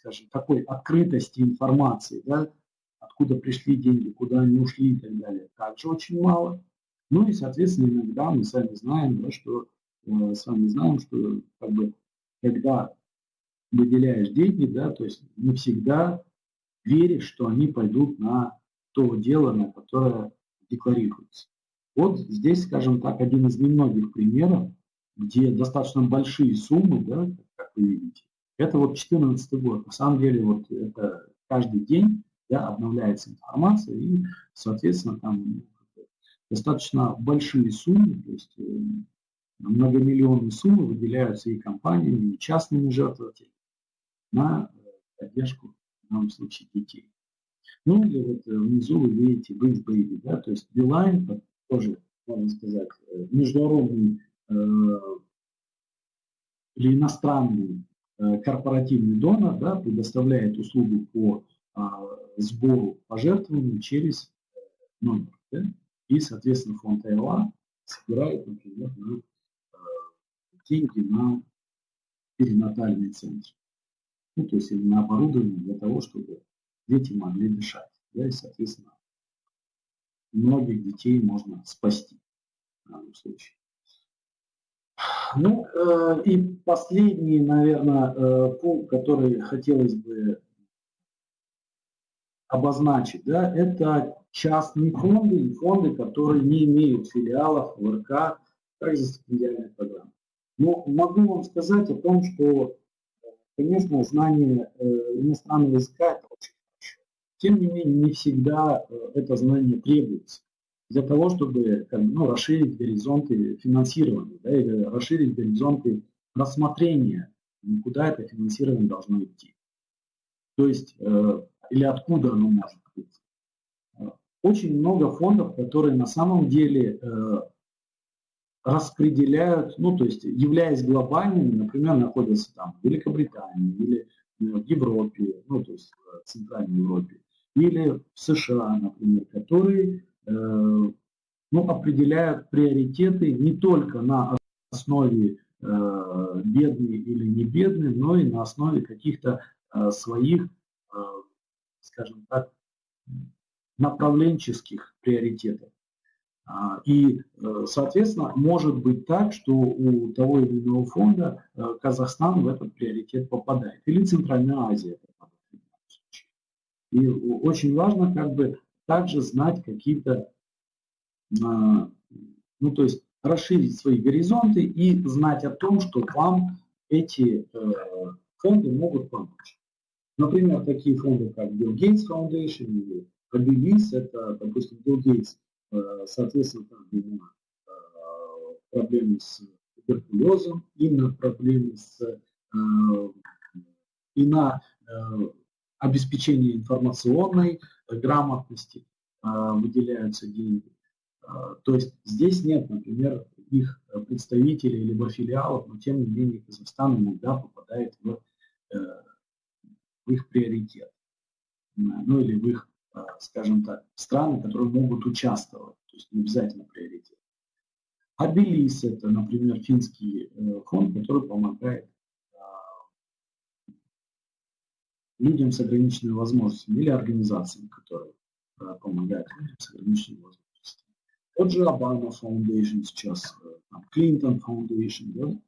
скажем, такой открытости информации, да, откуда пришли деньги, куда они ушли и так далее, также очень мало. Ну и, соответственно, иногда мы сами знаем, да, что э, с вами знаем, что как бы, когда выделяешь деньги, да, то есть не всегда веришь, что они пойдут на то дело, на которое декларируется. Вот здесь, скажем так, один из немногих примеров, где достаточно большие суммы, да, как вы видите, это вот 2014 год. На самом деле вот это каждый день да, обновляется информация и, соответственно, там достаточно большие суммы, то есть э, многомиллионные суммы выделяются и компаниями, и частными жертвователями на э, поддержку, в данном случае, детей. Ну или вот э, внизу вы видите Bridge Baby, да, то есть Beeline, тоже, можно сказать, международный э, или иностранный корпоративный донор, да, предоставляет услугу по э, сбору пожертвований через номер. Да, и, соответственно, фонд АЭЛА собирает, например, на, э, деньги на перинатальный центр ну, то есть на оборудование для того, чтобы дети могли дышать. Да, и, соответственно, многих детей можно спасти в данном случае. Ну, э, и последний, наверное, э, пункт, который хотелось бы обозначить, да, это частные фонды и фонды, которые не имеют филиалов в РК, также стипендиальных программ. Но могу вам сказать о том, что Конечно, знание э, иностранного языка – это очень хорошо. Тем не менее, не всегда э, это знание требуется для того, чтобы ну, расширить горизонты финансирования да, или расширить горизонты рассмотрения, куда это финансирование должно идти. То есть, э, или откуда оно может быть. Очень много фондов, которые на самом деле распределяют, ну, то есть, являясь глобальными, например, находятся там в Великобритании или в Европе, ну, то есть в Центральной Европе, или в США, например, которые э, ну, определяют приоритеты не только на основе э, бедный или не бедный, но и на основе каких-то э, своих, э, скажем так, направленческих приоритетов. А, и, э, соответственно, может быть так, что у того или иного фонда э, Казахстан в этот приоритет попадает. Или Центральная Азия попадает. И очень важно как бы также знать какие-то, а, ну то есть расширить свои горизонты и знать о том, что вам эти э, фонды могут помочь. Например, такие фонды, как Bill Gates Foundation или Abilis, это, допустим, Bill Gates, соответственно, там именно проблемы с туберкулезом, и на проблемы с и на обеспечение информационной грамотности выделяются деньги. То есть здесь нет, например, их представителей либо филиалов, но тем не менее Казахстан иногда попадает в, в их приоритет. Ну или в их, скажем так, страны, которые могут участвовать. То есть не обязательно приоритет. Абелис – это, например, финский э, фонд, который помогает людям с ограниченными возможностями или организациям, которые э, помогают людям с ограниченными возможностями. Тот же Obama Foundation сейчас, Clinton э, Foundation, да?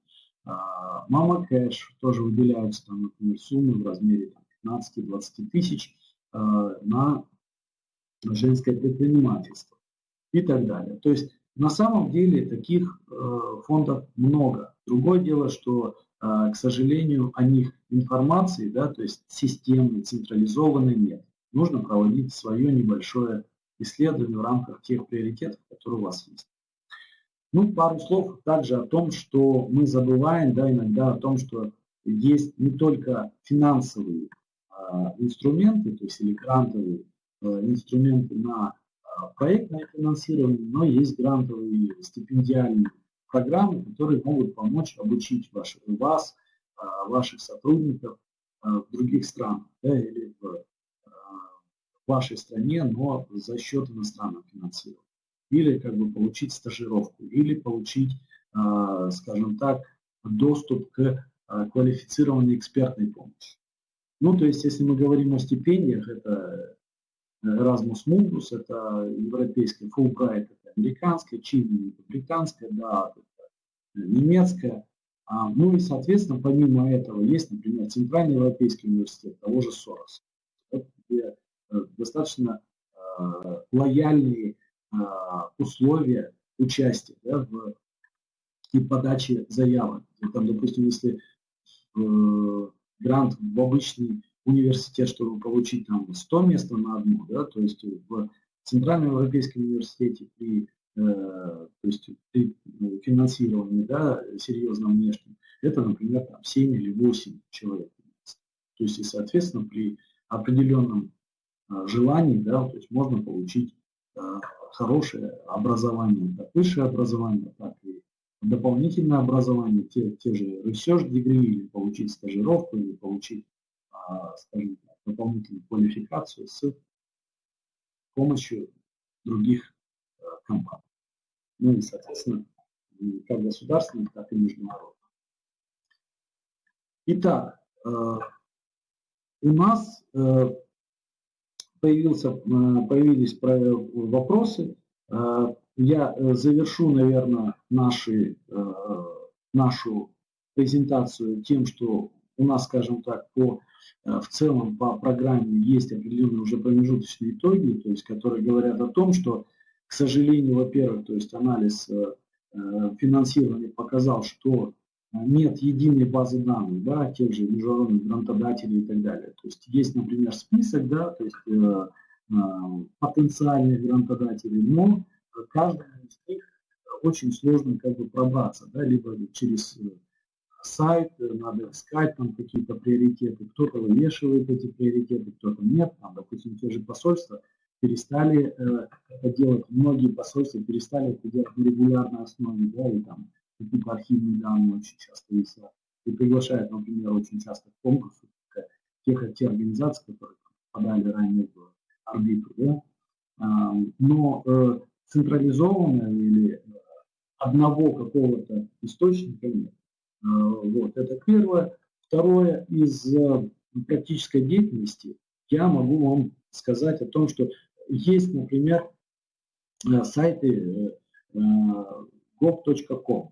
Мама Кэш тоже выделяются там, например, суммы в размере 15-20 тысяч э, на женское предпринимательство и так далее. То есть на самом деле таких фондов много. Другое дело, что к сожалению, о них информации, да, то есть системной, централизованной нет. Нужно проводить свое небольшое исследование в рамках тех приоритетов, которые у вас есть. Ну, пару слов также о том, что мы забываем, да, иногда о том, что есть не только финансовые а, инструменты, то есть или грантовые а, инструменты на а, проектное финансирование, но есть грантовые стипендиальные программы, которые могут помочь обучить ваш, вас, а, ваших сотрудников а, в других странах да, или в, а, в вашей стране, но за счет иностранного финансирования. Или как бы получить стажировку, или получить, скажем так, доступ к квалифицированной экспертной помощи. Ну, то есть, если мы говорим о стипендиях, это Erasmus Mundus, это европейская, Fulbright, американская, Чили, это британская, да, это немецкая. А, ну и, соответственно, помимо этого есть, например, Центральный Европейский университет того же Сороса, где э, достаточно э, лояльные э, условия участия да, в и подачи заявок. Там, допустим, если э, грант в обычный университет, чтобы получить там 100 мест на одну, да, то есть в Центральном Европейском университете при, э, то есть при ну, финансировании да, серьезном внешнем, это, например, там 7 или 8 человек. То есть, и, соответственно, при определенном э, желании, да, то есть можно получить э, хорошее образование, как высшее образование, так и дополнительное образование, те, те же research degree, или получить стажировку, или получить а, скажем дополнительную квалификацию с помощью других а, компаний. Ну и, соответственно, как государственных, так и международных. Итак, а, у нас появился, появились вопросы. Я завершу, наверное, наши, нашу презентацию тем, что у нас, скажем так, по Э, в целом по программе есть определенные уже промежуточные итоги, то есть, которые говорят о том, что, к сожалению, во-первых, то есть анализ э, э, финансирования показал, что нет единой базы данных, да, тех же международных грантодателей и так далее. То есть есть, например, список, да, то есть э, э, потенциальных грантодателей, но каждому из них очень сложно как бы пробраться, да, либо через сайт, надо искать там какие-то приоритеты, кто-то вывешивает эти приоритеты, кто-то нет, там, допустим, те же посольства перестали э, это делать, многие посольства перестали это делать на регулярной основе, да, и там какие-то архивные данные очень часто висят, и приглашают, например, очень часто в конкурсы тех, те организации, которые попадали ранее в орбиту, да, а, но э, централизованно или э, одного какого-то источника нет. Э, вот, это первое. Второе, из э, практической деятельности я могу вам сказать о том, что есть, например, э, сайты gov.com.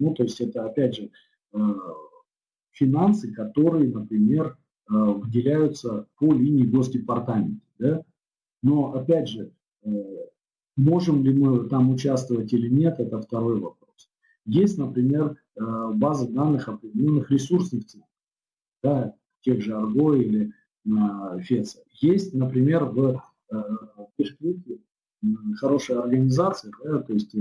Ну, то есть это, опять же, финансы, которые, например, выделяются по линии Госдепартамента. Да? Но, опять же, можем ли мы там участвовать или нет, это второй вопрос. Есть, например, Э, базы данных определенных ресурсных центров, да, тех же Argo или ФЕЦа. Есть, например, в Бишкеке хорошая организация, да, то есть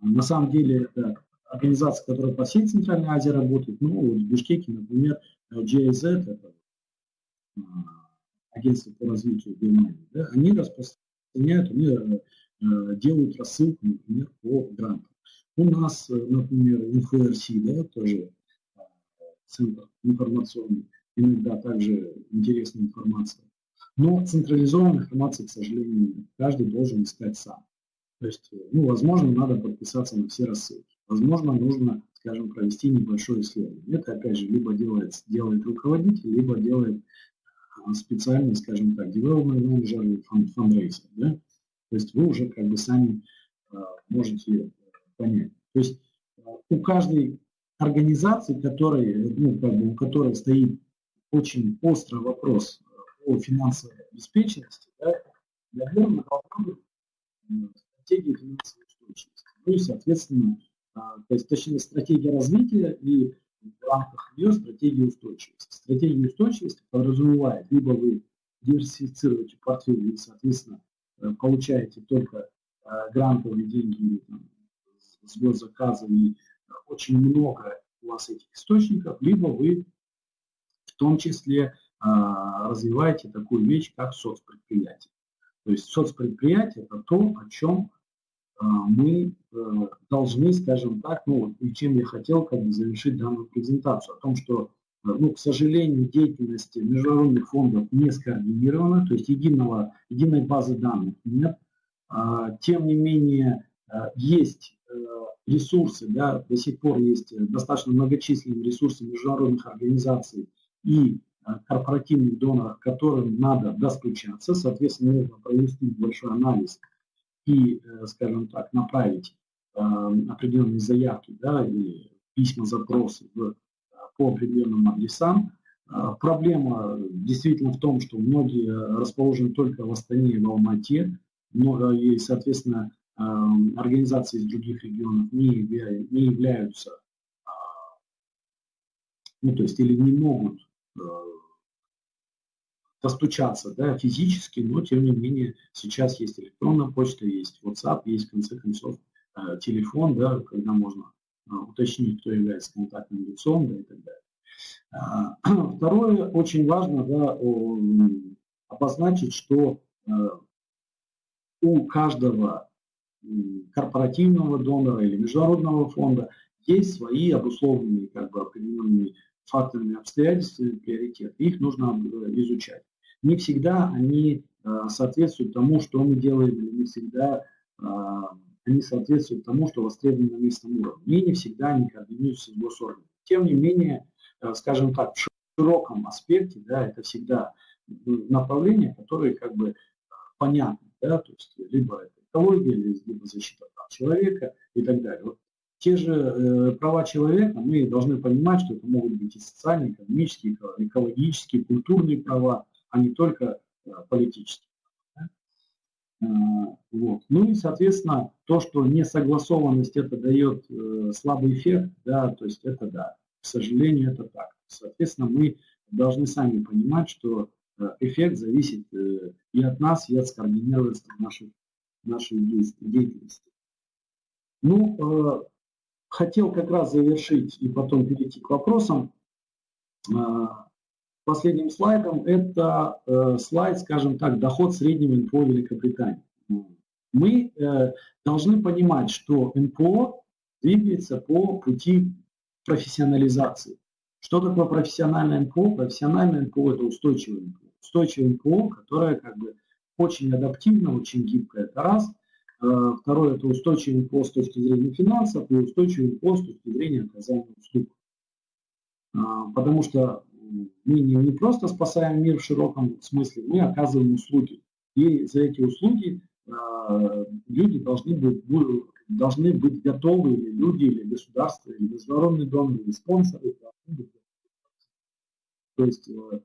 на самом деле это организация, которая по всей Центральной Азии работает, ну, вот в Бишкеке, например, GIZ, это агентство по развитию Германии, да, они распространяют, они э, делают рассылку, например, по грантам. У нас, например, ИнфоРС, да, тоже э, центр информационный, иногда также интересная информация. Но централизованной информации, к сожалению, каждый должен искать сам. То есть, ну, возможно, надо подписаться на все рассылки. Возможно, нужно, скажем, провести небольшое исследование. Это, опять же, либо делает, делает руководитель, либо делает а, специальный, скажем так, development manager или fundraiser. Да? То есть вы уже как бы сами а, можете понять. То есть а, у каждой организации, которой, ну, как бы, у которой стоит очень острый вопрос о финансовой обеспеченности, да, наверное, должна быть стратегия финансовой устойчивости. Ну и, соответственно, то есть, точнее, стратегия развития и в рамках нее стратегия устойчивости. Стратегия устойчивости подразумевает, либо вы диверсифицируете портфель и, соответственно, э, получаете только э, грантовые деньги там, с госзаказа и очень много у вас этих источников, либо вы в том числе а, развиваете такую вещь, как соцпредприятие. То есть соцпредприятие – это то, о чем а, мы э, должны, скажем так, ну, и чем я хотел как бы завершить данную презентацию, о том, что, э, ну, к сожалению, деятельность международных фондов не скоординирована, то есть единого, единой базы данных нет. А, тем не менее, э, есть ресурсы, да, до сих пор есть достаточно многочисленные ресурсы международных организаций и корпоративных доноров, которым надо достучаться, соответственно, нужно провести большой анализ и, э, скажем так, направить э, определенные заявки да, или письма, запросы в, по определенным адресам. Э, проблема действительно в том, что многие расположены только в Астане и в Алмате, но, и, соответственно, организации из других регионов не, не являются, ну, то есть или не могут достучаться да, физически, но тем не менее сейчас есть электронная почта, есть WhatsApp, есть в конце концов э, телефон, да, когда можно э, уточнить, кто является контактным лицом да, и так далее. А, *clears throat* второе, очень важно да, обозначить, что э, у каждого корпоративного донора или международного фонда есть свои обусловленные как бы, определенные факторами, обстоятельствами приоритеты. Их нужно изучать не всегда они э, соответствуют тому, что мы делаем, или не всегда э, они соответствуют тому, что востребовано на местном уровне. И не всегда они координируются с госорганами. Тем не менее, э, скажем так, в широком аспекте, да, это всегда направления, которые как бы понятны, да, то есть либо это экология, либо защита прав человека и так далее. Вот те же э, права человека, мы должны понимать, что это могут быть и социальные, экономические, экологические, культурные права, а не только э, политические. Э, вот. Ну и, соответственно, то, что несогласованность это дает э, слабый эффект, да, то есть это да, к сожалению, это так. Соответственно, мы должны сами понимать, что эффект зависит и от нас, и от скоординированности нашей, нашей деятельности. Ну, хотел как раз завершить и потом перейти к вопросам последним слайдом, это э, слайд, скажем так, доход среднего НПО Великобритании. Мы э, должны понимать, что НПО двигается по пути профессионализации. Что такое профессиональное НПО? Профессиональное НПО – это устойчивое НПО. Устойчивое НПО, которое как бы очень адаптивно, очень гибкое, это раз. Э, второе – это устойчивое НПО с точки зрения финансов и устойчивое НПО с точки зрения оказания услуг. А, потому что мы не, не просто спасаем мир в широком смысле, мы оказываем услуги. И за эти услуги э, люди должны быть, должны быть готовы, или люди, или государство, или международные доноры, или спонсоры. То есть э,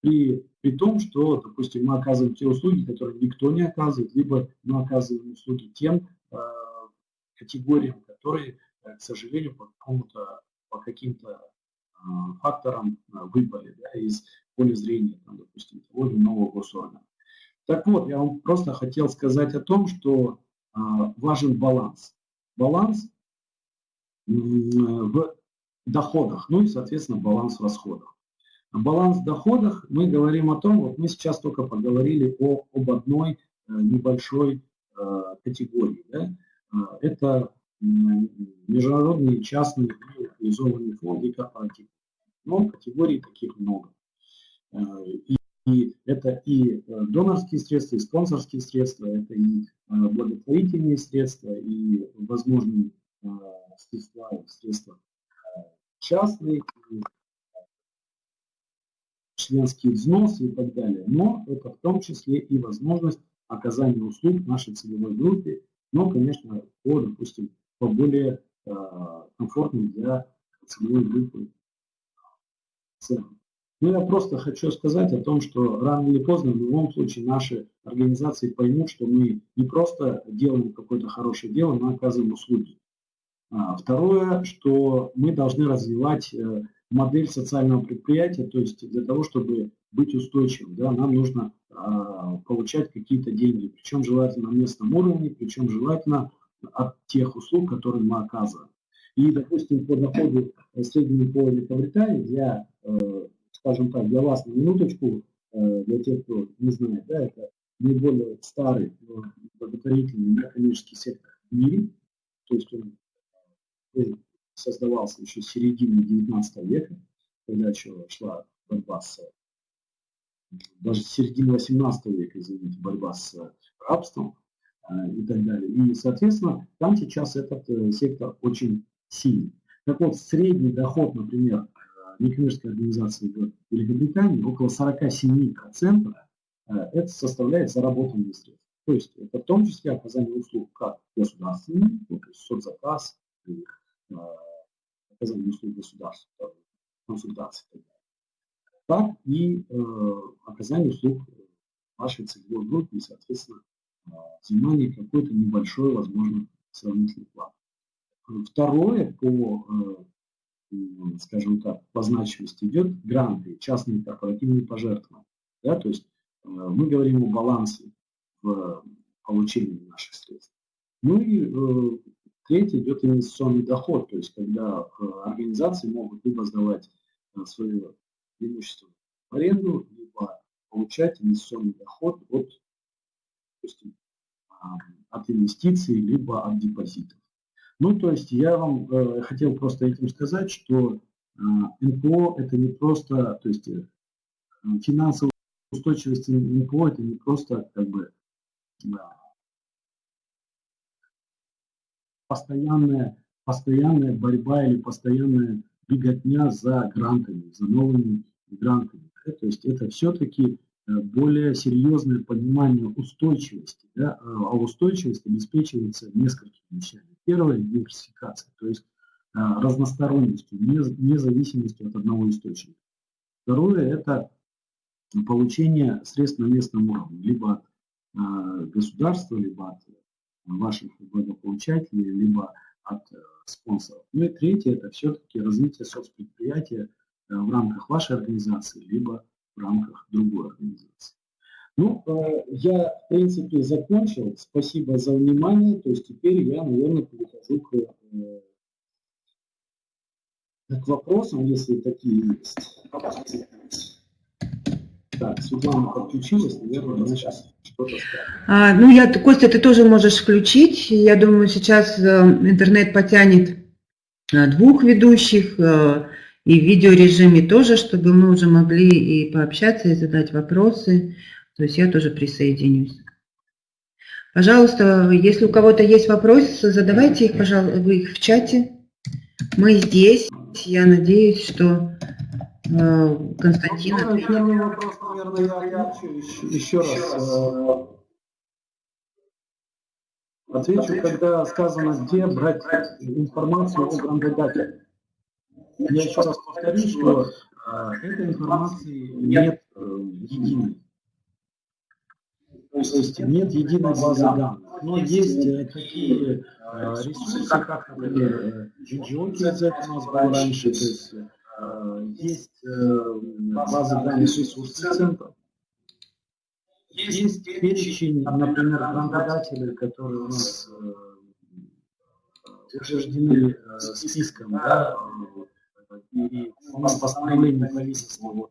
при, при том, что, допустим, мы оказываем те услуги, которые никто не оказывает, либо мы оказываем услуги тем э, категориям, которые, э, к сожалению, по какому-то по каким-то фактором выпали да, из поля зрения, там, допустим, того или иного госоргана. Так вот, я вам просто хотел сказать о том, что важен баланс. Баланс в доходах, ну и, соответственно, баланс в расходах. Баланс в доходах мы говорим о том, вот мы сейчас только поговорили о, об одной э, небольшой э, категории. Да? Э, это международные частные реализованные фонды и корпоративные. Но категорий таких много. И, и это и донорские средства, и спонсорские средства, это и благотворительные средства, и возможные средства, средства частные, членские взносы и так далее. Но это в том числе и возможность оказания услуг нашей целевой группе, но, конечно, по, допустим, по более э, комфортным для целевой группы ценам. Ну, я просто хочу сказать о том, что рано или поздно, в любом случае, наши организации поймут, что мы не просто делаем какое-то хорошее дело, мы оказываем услуги. А, второе, что мы должны развивать э, модель социального предприятия, то есть для того, чтобы быть устойчивым, да, нам нужно а, получать какие-то деньги, причем желательно на местном уровне, причем желательно от тех услуг, которые мы оказываем. И, допустим, по доходу среднему по Великобритании для, э, скажем так, для вас на минуточку, э, для тех, кто не знает, да, это наиболее старый благотворительный некоммерческий сектор в мире, то есть он создавался еще с середины 19 века, когда еще шла борьба с, даже с середины 18 века, извините, борьба с рабством э, и так далее. И, соответственно, там сейчас этот э, сектор очень сильный. Так вот, средний доход, например, э, некоммерческой организации в Великобритании около 47% это составляет заработанные средства. То есть это в том числе оказание услуг как государственные, ну, то есть соцзаказ, оказания услуг государства, консультации и так далее, так и э, оказание услуг вашей целевой группе и, соответственно, э, взимание какой-то небольшой, возможно, сравнительной платы. Второе по, э, скажем так, по значимости идет гранты, частные корпоративные пожертвования. Да, то есть э, мы говорим о балансе в получении наших средств. Ну и э, Третий идет инвестиционный доход, то есть когда э, организации могут либо сдавать э, свое имущество в аренду, либо получать инвестиционный доход от, допустим, от инвестиций, либо от депозитов. Ну, то есть я вам э, хотел просто этим сказать, что э, НПО это не просто, то есть э, финансовая устойчивость НПО это не просто как бы постоянная, постоянная борьба или постоянная беготня за грантами, за новыми грантами. Да? То есть это все-таки э, более серьезное понимание устойчивости. Да? А устойчивость обеспечивается несколькими вещами. Первое – диверсификация, то есть э, разносторонностью, независимостью от одного источника. Второе – это получение средств на местном уровне, либо от э, государства, либо от ваших благополучателей, либо от э, спонсоров. Ну и третье, это все-таки развитие соцпредприятия э, в рамках вашей организации, либо в рамках другой организации. Ну, э, я, в принципе, закончил. Спасибо за внимание. То есть теперь я, наверное, перехожу к, к вопросам, если такие есть. Так, Светлана подключилась, наверное, она сейчас. А, ну, я, Костя, ты тоже можешь включить. Я думаю, сейчас э, интернет потянет э, двух ведущих э, и в видеорежиме тоже, чтобы мы уже могли и пообщаться, и задать вопросы. То есть я тоже присоединюсь. Пожалуйста, если у кого-то есть вопросы, задавайте их, пожалуйста, вы их в чате. Мы здесь. Я надеюсь, что Э, Константин. Ну, первый вопрос, наверное, я отвечу еще, еще раз. Э, отвечу, когда сказано, где брать информацию о грандодателе. Я еще раз повторю, что э, этой информации нет единой. То есть нет единой базы данных. Но есть такие ресурсы, как, например, GGO, у нас был раньше, то есть есть э, базы данных ресурсов центра, есть перечень, например, работодателей, которые у нас э, утверждены э, списком, да, и у нас постановление правительства вот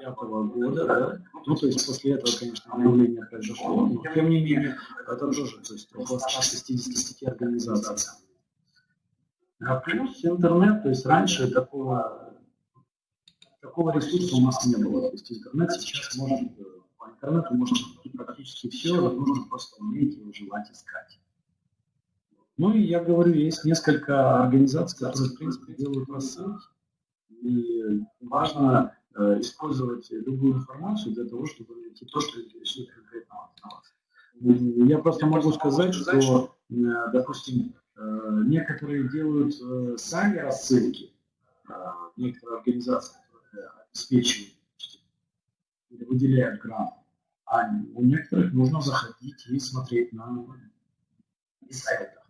пятого года, да, ну, то есть после этого, конечно, обновление произошло, но тем не менее, это тоже, то есть около 165 организаций. А плюс интернет, то есть раньше такого, такого ресурса у нас не было, то есть интернет сейчас может, по интернету можно практически все, нужно просто уметь и желать искать. Ну и я говорю, есть несколько организаций, которые, в принципе, делают рассылки. И важно Э, использовать любую информацию для того, чтобы найти то, что интересует конкретно вас. Я просто могу сказать, что, э, допустим, э, некоторые делают сами рассылки, некоторые организации, обеспечивают или выделяют грант, а у некоторых нужно заходить и смотреть на сайтах.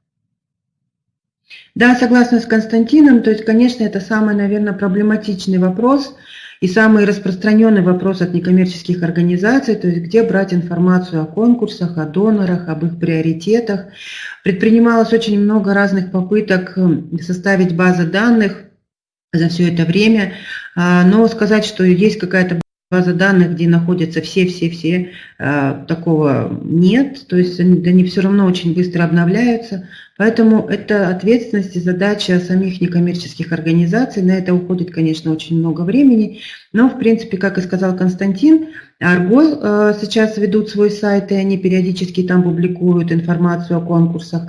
Да, согласна с Константином. То есть, конечно, это самый, наверное, проблематичный вопрос – и самый распространенный вопрос от некоммерческих организаций, то есть где брать информацию о конкурсах, о донорах, об их приоритетах. Предпринималось очень много разных попыток составить базы данных за все это время, но сказать, что есть какая-то база данных, где находятся все-все-все, а, такого нет, то есть они, все равно очень быстро обновляются, поэтому это ответственность и задача самих некоммерческих организаций, на это уходит, конечно, очень много времени, но, в принципе, как и сказал Константин, Арго а, сейчас ведут свой сайт, и они периодически там публикуют информацию о конкурсах,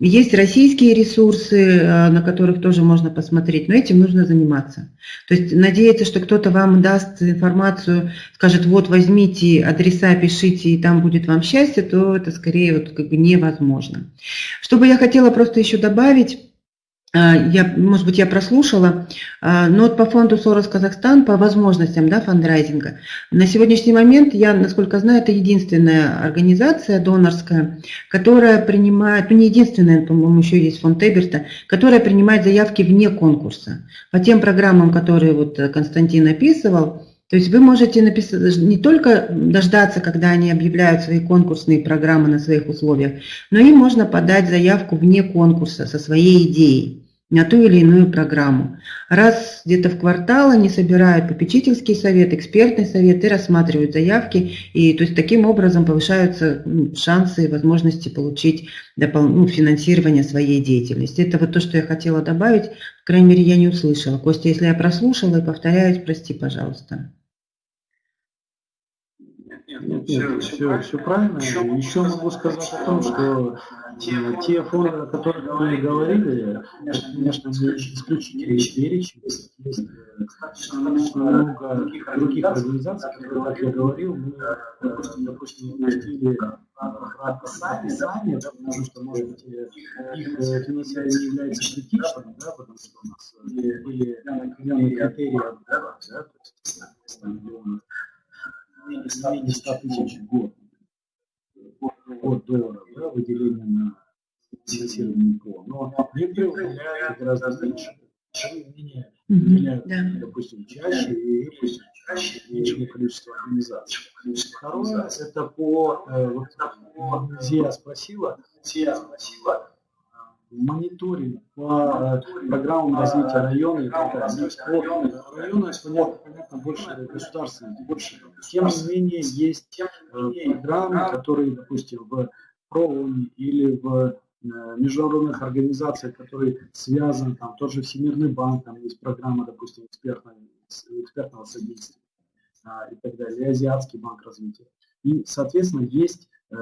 есть российские ресурсы, э, на которых тоже можно посмотреть, но этим нужно заниматься. То есть надеяться, что кто-то вам даст информацию, скажет, вот возьмите адреса, пишите, и там будет вам счастье, то это скорее вот как бы невозможно. Что бы я хотела просто еще добавить, я, может быть, я прослушала, а, но вот по фонду Сорос Казахстан, по возможностям да, фандрайзинга, на сегодняшний момент, я, насколько знаю, это единственная организация донорская, которая принимает, ну не единственная, по-моему, еще есть фонд Эберта, которая принимает заявки вне конкурса. По тем программам, которые вот Константин описывал, то есть вы можете написать, не только дождаться, когда они объявляют свои конкурсные программы на своих условиях, но и можно подать заявку вне конкурса со своей идеей на ту или иную программу. Раз где-то в квартал они собирают попечительский совет, экспертный совет и рассматривают заявки, и то есть таким образом повышаются шансы и возможности получить допол- ну, финансирование своей деятельности. Это вот то, что я хотела добавить, по крайней мере, я не услышала. Костя, если я прослушала и повторяюсь, прости, пожалуйста. Нет, нет, все, все правильно. Еще могу сказать о том, что те фонды, о которых мы говорили, это, конечно, исключительный перечень. Есть достаточно много других организаций, которые, как я говорил, мы, допустим, допустим, пустили описание, да, потому что, может быть, их финансирование является критичным, да, потому что у нас были определенные критерии да, то есть, менее 100 тысяч в год от долларов, да, выделение на финансирование ПО. Но некоторые выделяют гораздо меньше. Менее выделяют, допустим, чаще и, допустим, чаще меньшее количество организаций. Второе, это по, э, вот, Зия спросила, Зия спросила, мониторинг по э, программам развития района и так далее. По району, понятно, понятно, больше государственных, больше. Тем не менее, есть э, программы, которые, допустим, в ПРООНе или в э, международных организациях, которые связаны, там тот же Всемирный банк, там есть программа, допустим, экспертного, экспертного содействия а, и так далее, Азиатский банк развития. И, соответственно, есть э,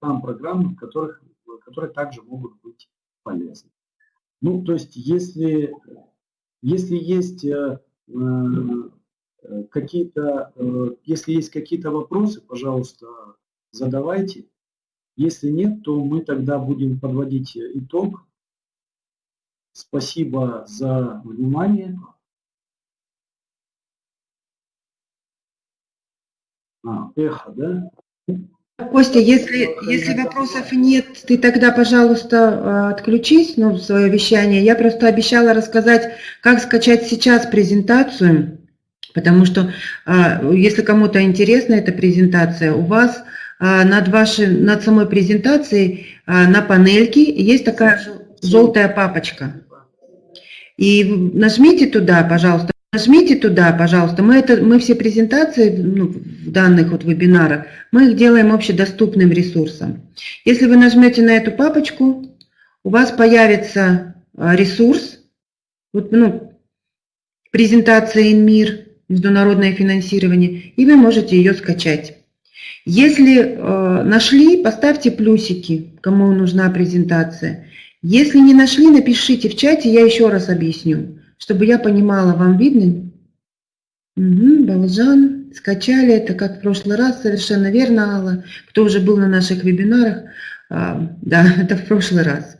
там программы, в которых, которые также могут быть полезно. Ну, то есть, если, если есть э, э, какие-то, э, если есть какие-то вопросы, пожалуйста, задавайте. Если нет, то мы тогда будем подводить итог. Спасибо за внимание. А, эхо, да? Костя, если, если вопросов нет, ты тогда, пожалуйста, отключись ну, в свое вещание. Я просто обещала рассказать, как скачать сейчас презентацию, потому что если кому-то интересна эта презентация, у вас над, вашей, над самой презентацией на панельке есть такая желтая папочка. И нажмите туда, пожалуйста, Нажмите туда, пожалуйста. Мы, это, мы все презентации ну, в данных вот вебинарах, мы их делаем общедоступным ресурсом. Если вы нажмете на эту папочку, у вас появится а, ресурс, вот, ну, презентация ИНМИР, международное финансирование, и вы можете ее скачать. Если э, нашли, поставьте плюсики, кому нужна презентация. Если не нашли, напишите в чате, я еще раз объясню чтобы я понимала, вам видно? Угу, Балжан, скачали это, как в прошлый раз, совершенно верно, Алла. Кто уже был на наших вебинарах, а, да, *laughs* это в прошлый раз.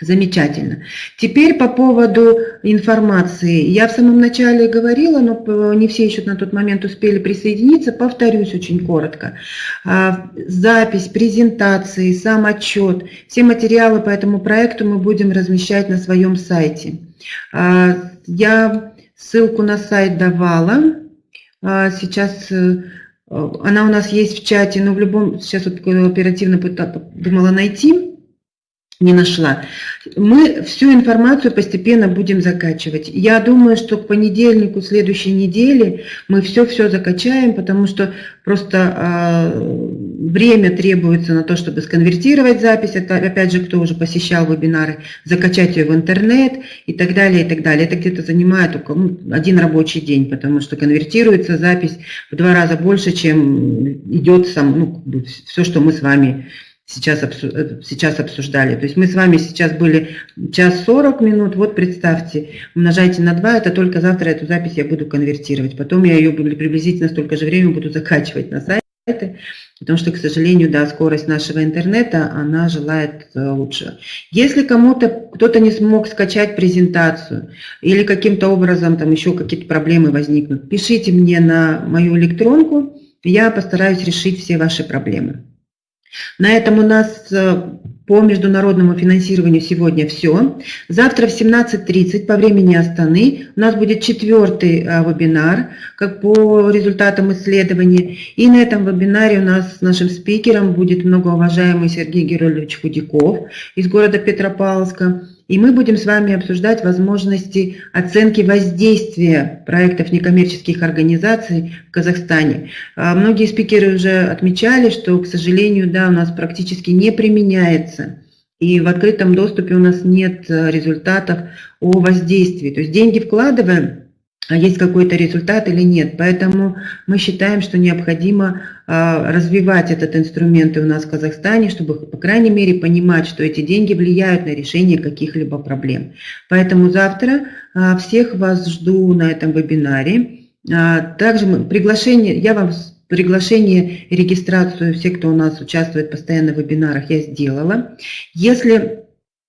Замечательно. Теперь по поводу информации. Я в самом начале говорила, но не все еще на тот момент успели присоединиться. Повторюсь очень коротко. А, запись, презентации, сам отчет, все материалы по этому проекту мы будем размещать на своем сайте. А, я ссылку на сайт давала. А, сейчас э, она у нас есть в чате, но в любом... Сейчас вот оперативно думала найти не нашла. Мы всю информацию постепенно будем закачивать. Я думаю, что к понедельнику следующей недели мы все-все закачаем, потому что просто э, время требуется на то, чтобы сконвертировать запись. Это, опять же, кто уже посещал вебинары, закачать ее в интернет и так далее, и так далее. Это где-то занимает только ну, один рабочий день, потому что конвертируется запись в два раза больше, чем идет сам, ну, все, что мы с вами сейчас, э, сейчас обсуждали. То есть мы с вами сейчас были час 40 минут, вот представьте, умножайте на 2, это только завтра эту запись я буду конвертировать. Потом я ее приблизительно столько же времени буду закачивать на сайты, потому что, к сожалению, да, скорость нашего интернета, она желает э, лучше. Если кому-то, кто-то не смог скачать презентацию или каким-то образом там еще какие-то проблемы возникнут, пишите мне на мою электронку, я постараюсь решить все ваши проблемы. На этом у нас э, по международному финансированию сегодня все. Завтра в 17.30 по времени Астаны у нас будет четвертый э, вебинар как по результатам исследования. И на этом вебинаре у нас нашим спикером будет многоуважаемый Сергей Герольевич Худяков из города Петропавловска. И мы будем с вами обсуждать возможности оценки воздействия проектов некоммерческих организаций в Казахстане. А, многие спикеры уже отмечали, что, к сожалению, да, у нас практически не применяется. И в открытом доступе у нас нет э, результатов о воздействии. То есть деньги вкладываем, есть какой-то результат или нет. Поэтому мы считаем, что необходимо а, развивать этот инструмент у нас в Казахстане, чтобы, по крайней мере, понимать, что эти деньги влияют на решение каких-либо проблем. Поэтому завтра а, всех вас жду на этом вебинаре. Также приглашение, я вам приглашение и регистрацию, все, кто у нас участвует постоянно в вебинарах, я сделала. Если а,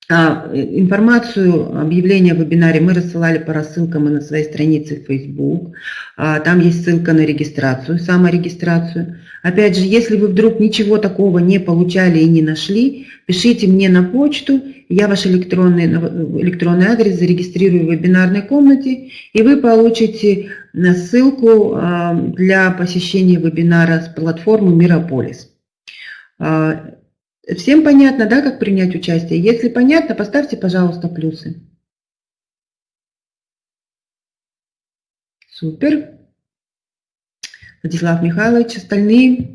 информацию, объявление о вебинаре мы рассылали по рассылкам и на своей странице в Facebook. А, там есть ссылка на регистрацию, саморегистрацию. Опять же, если вы вдруг ничего такого не получали и не нашли, пишите мне на почту, я ваш электронный, электронный адрес зарегистрирую в вебинарной комнате, и вы получите ссылку а, для посещения вебинара с платформы Мирополис. Всем понятно, да, как принять участие? Если понятно, поставьте, пожалуйста, плюсы. Супер. Владислав Михайлович, остальные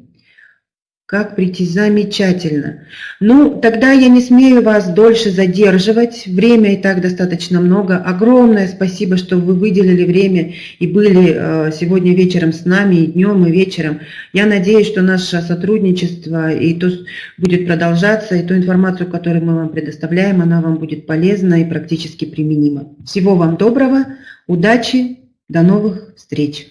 как прийти? Замечательно. Ну, тогда я не смею вас дольше задерживать. Время и так достаточно много. Огромное спасибо, что вы выделили время и были э, сегодня вечером с нами, и днем, и вечером. Я надеюсь, что наше сотрудничество и то будет продолжаться, и ту информацию, которую мы вам предоставляем, она вам будет полезна и практически применима. Всего вам доброго, удачи, до новых встреч!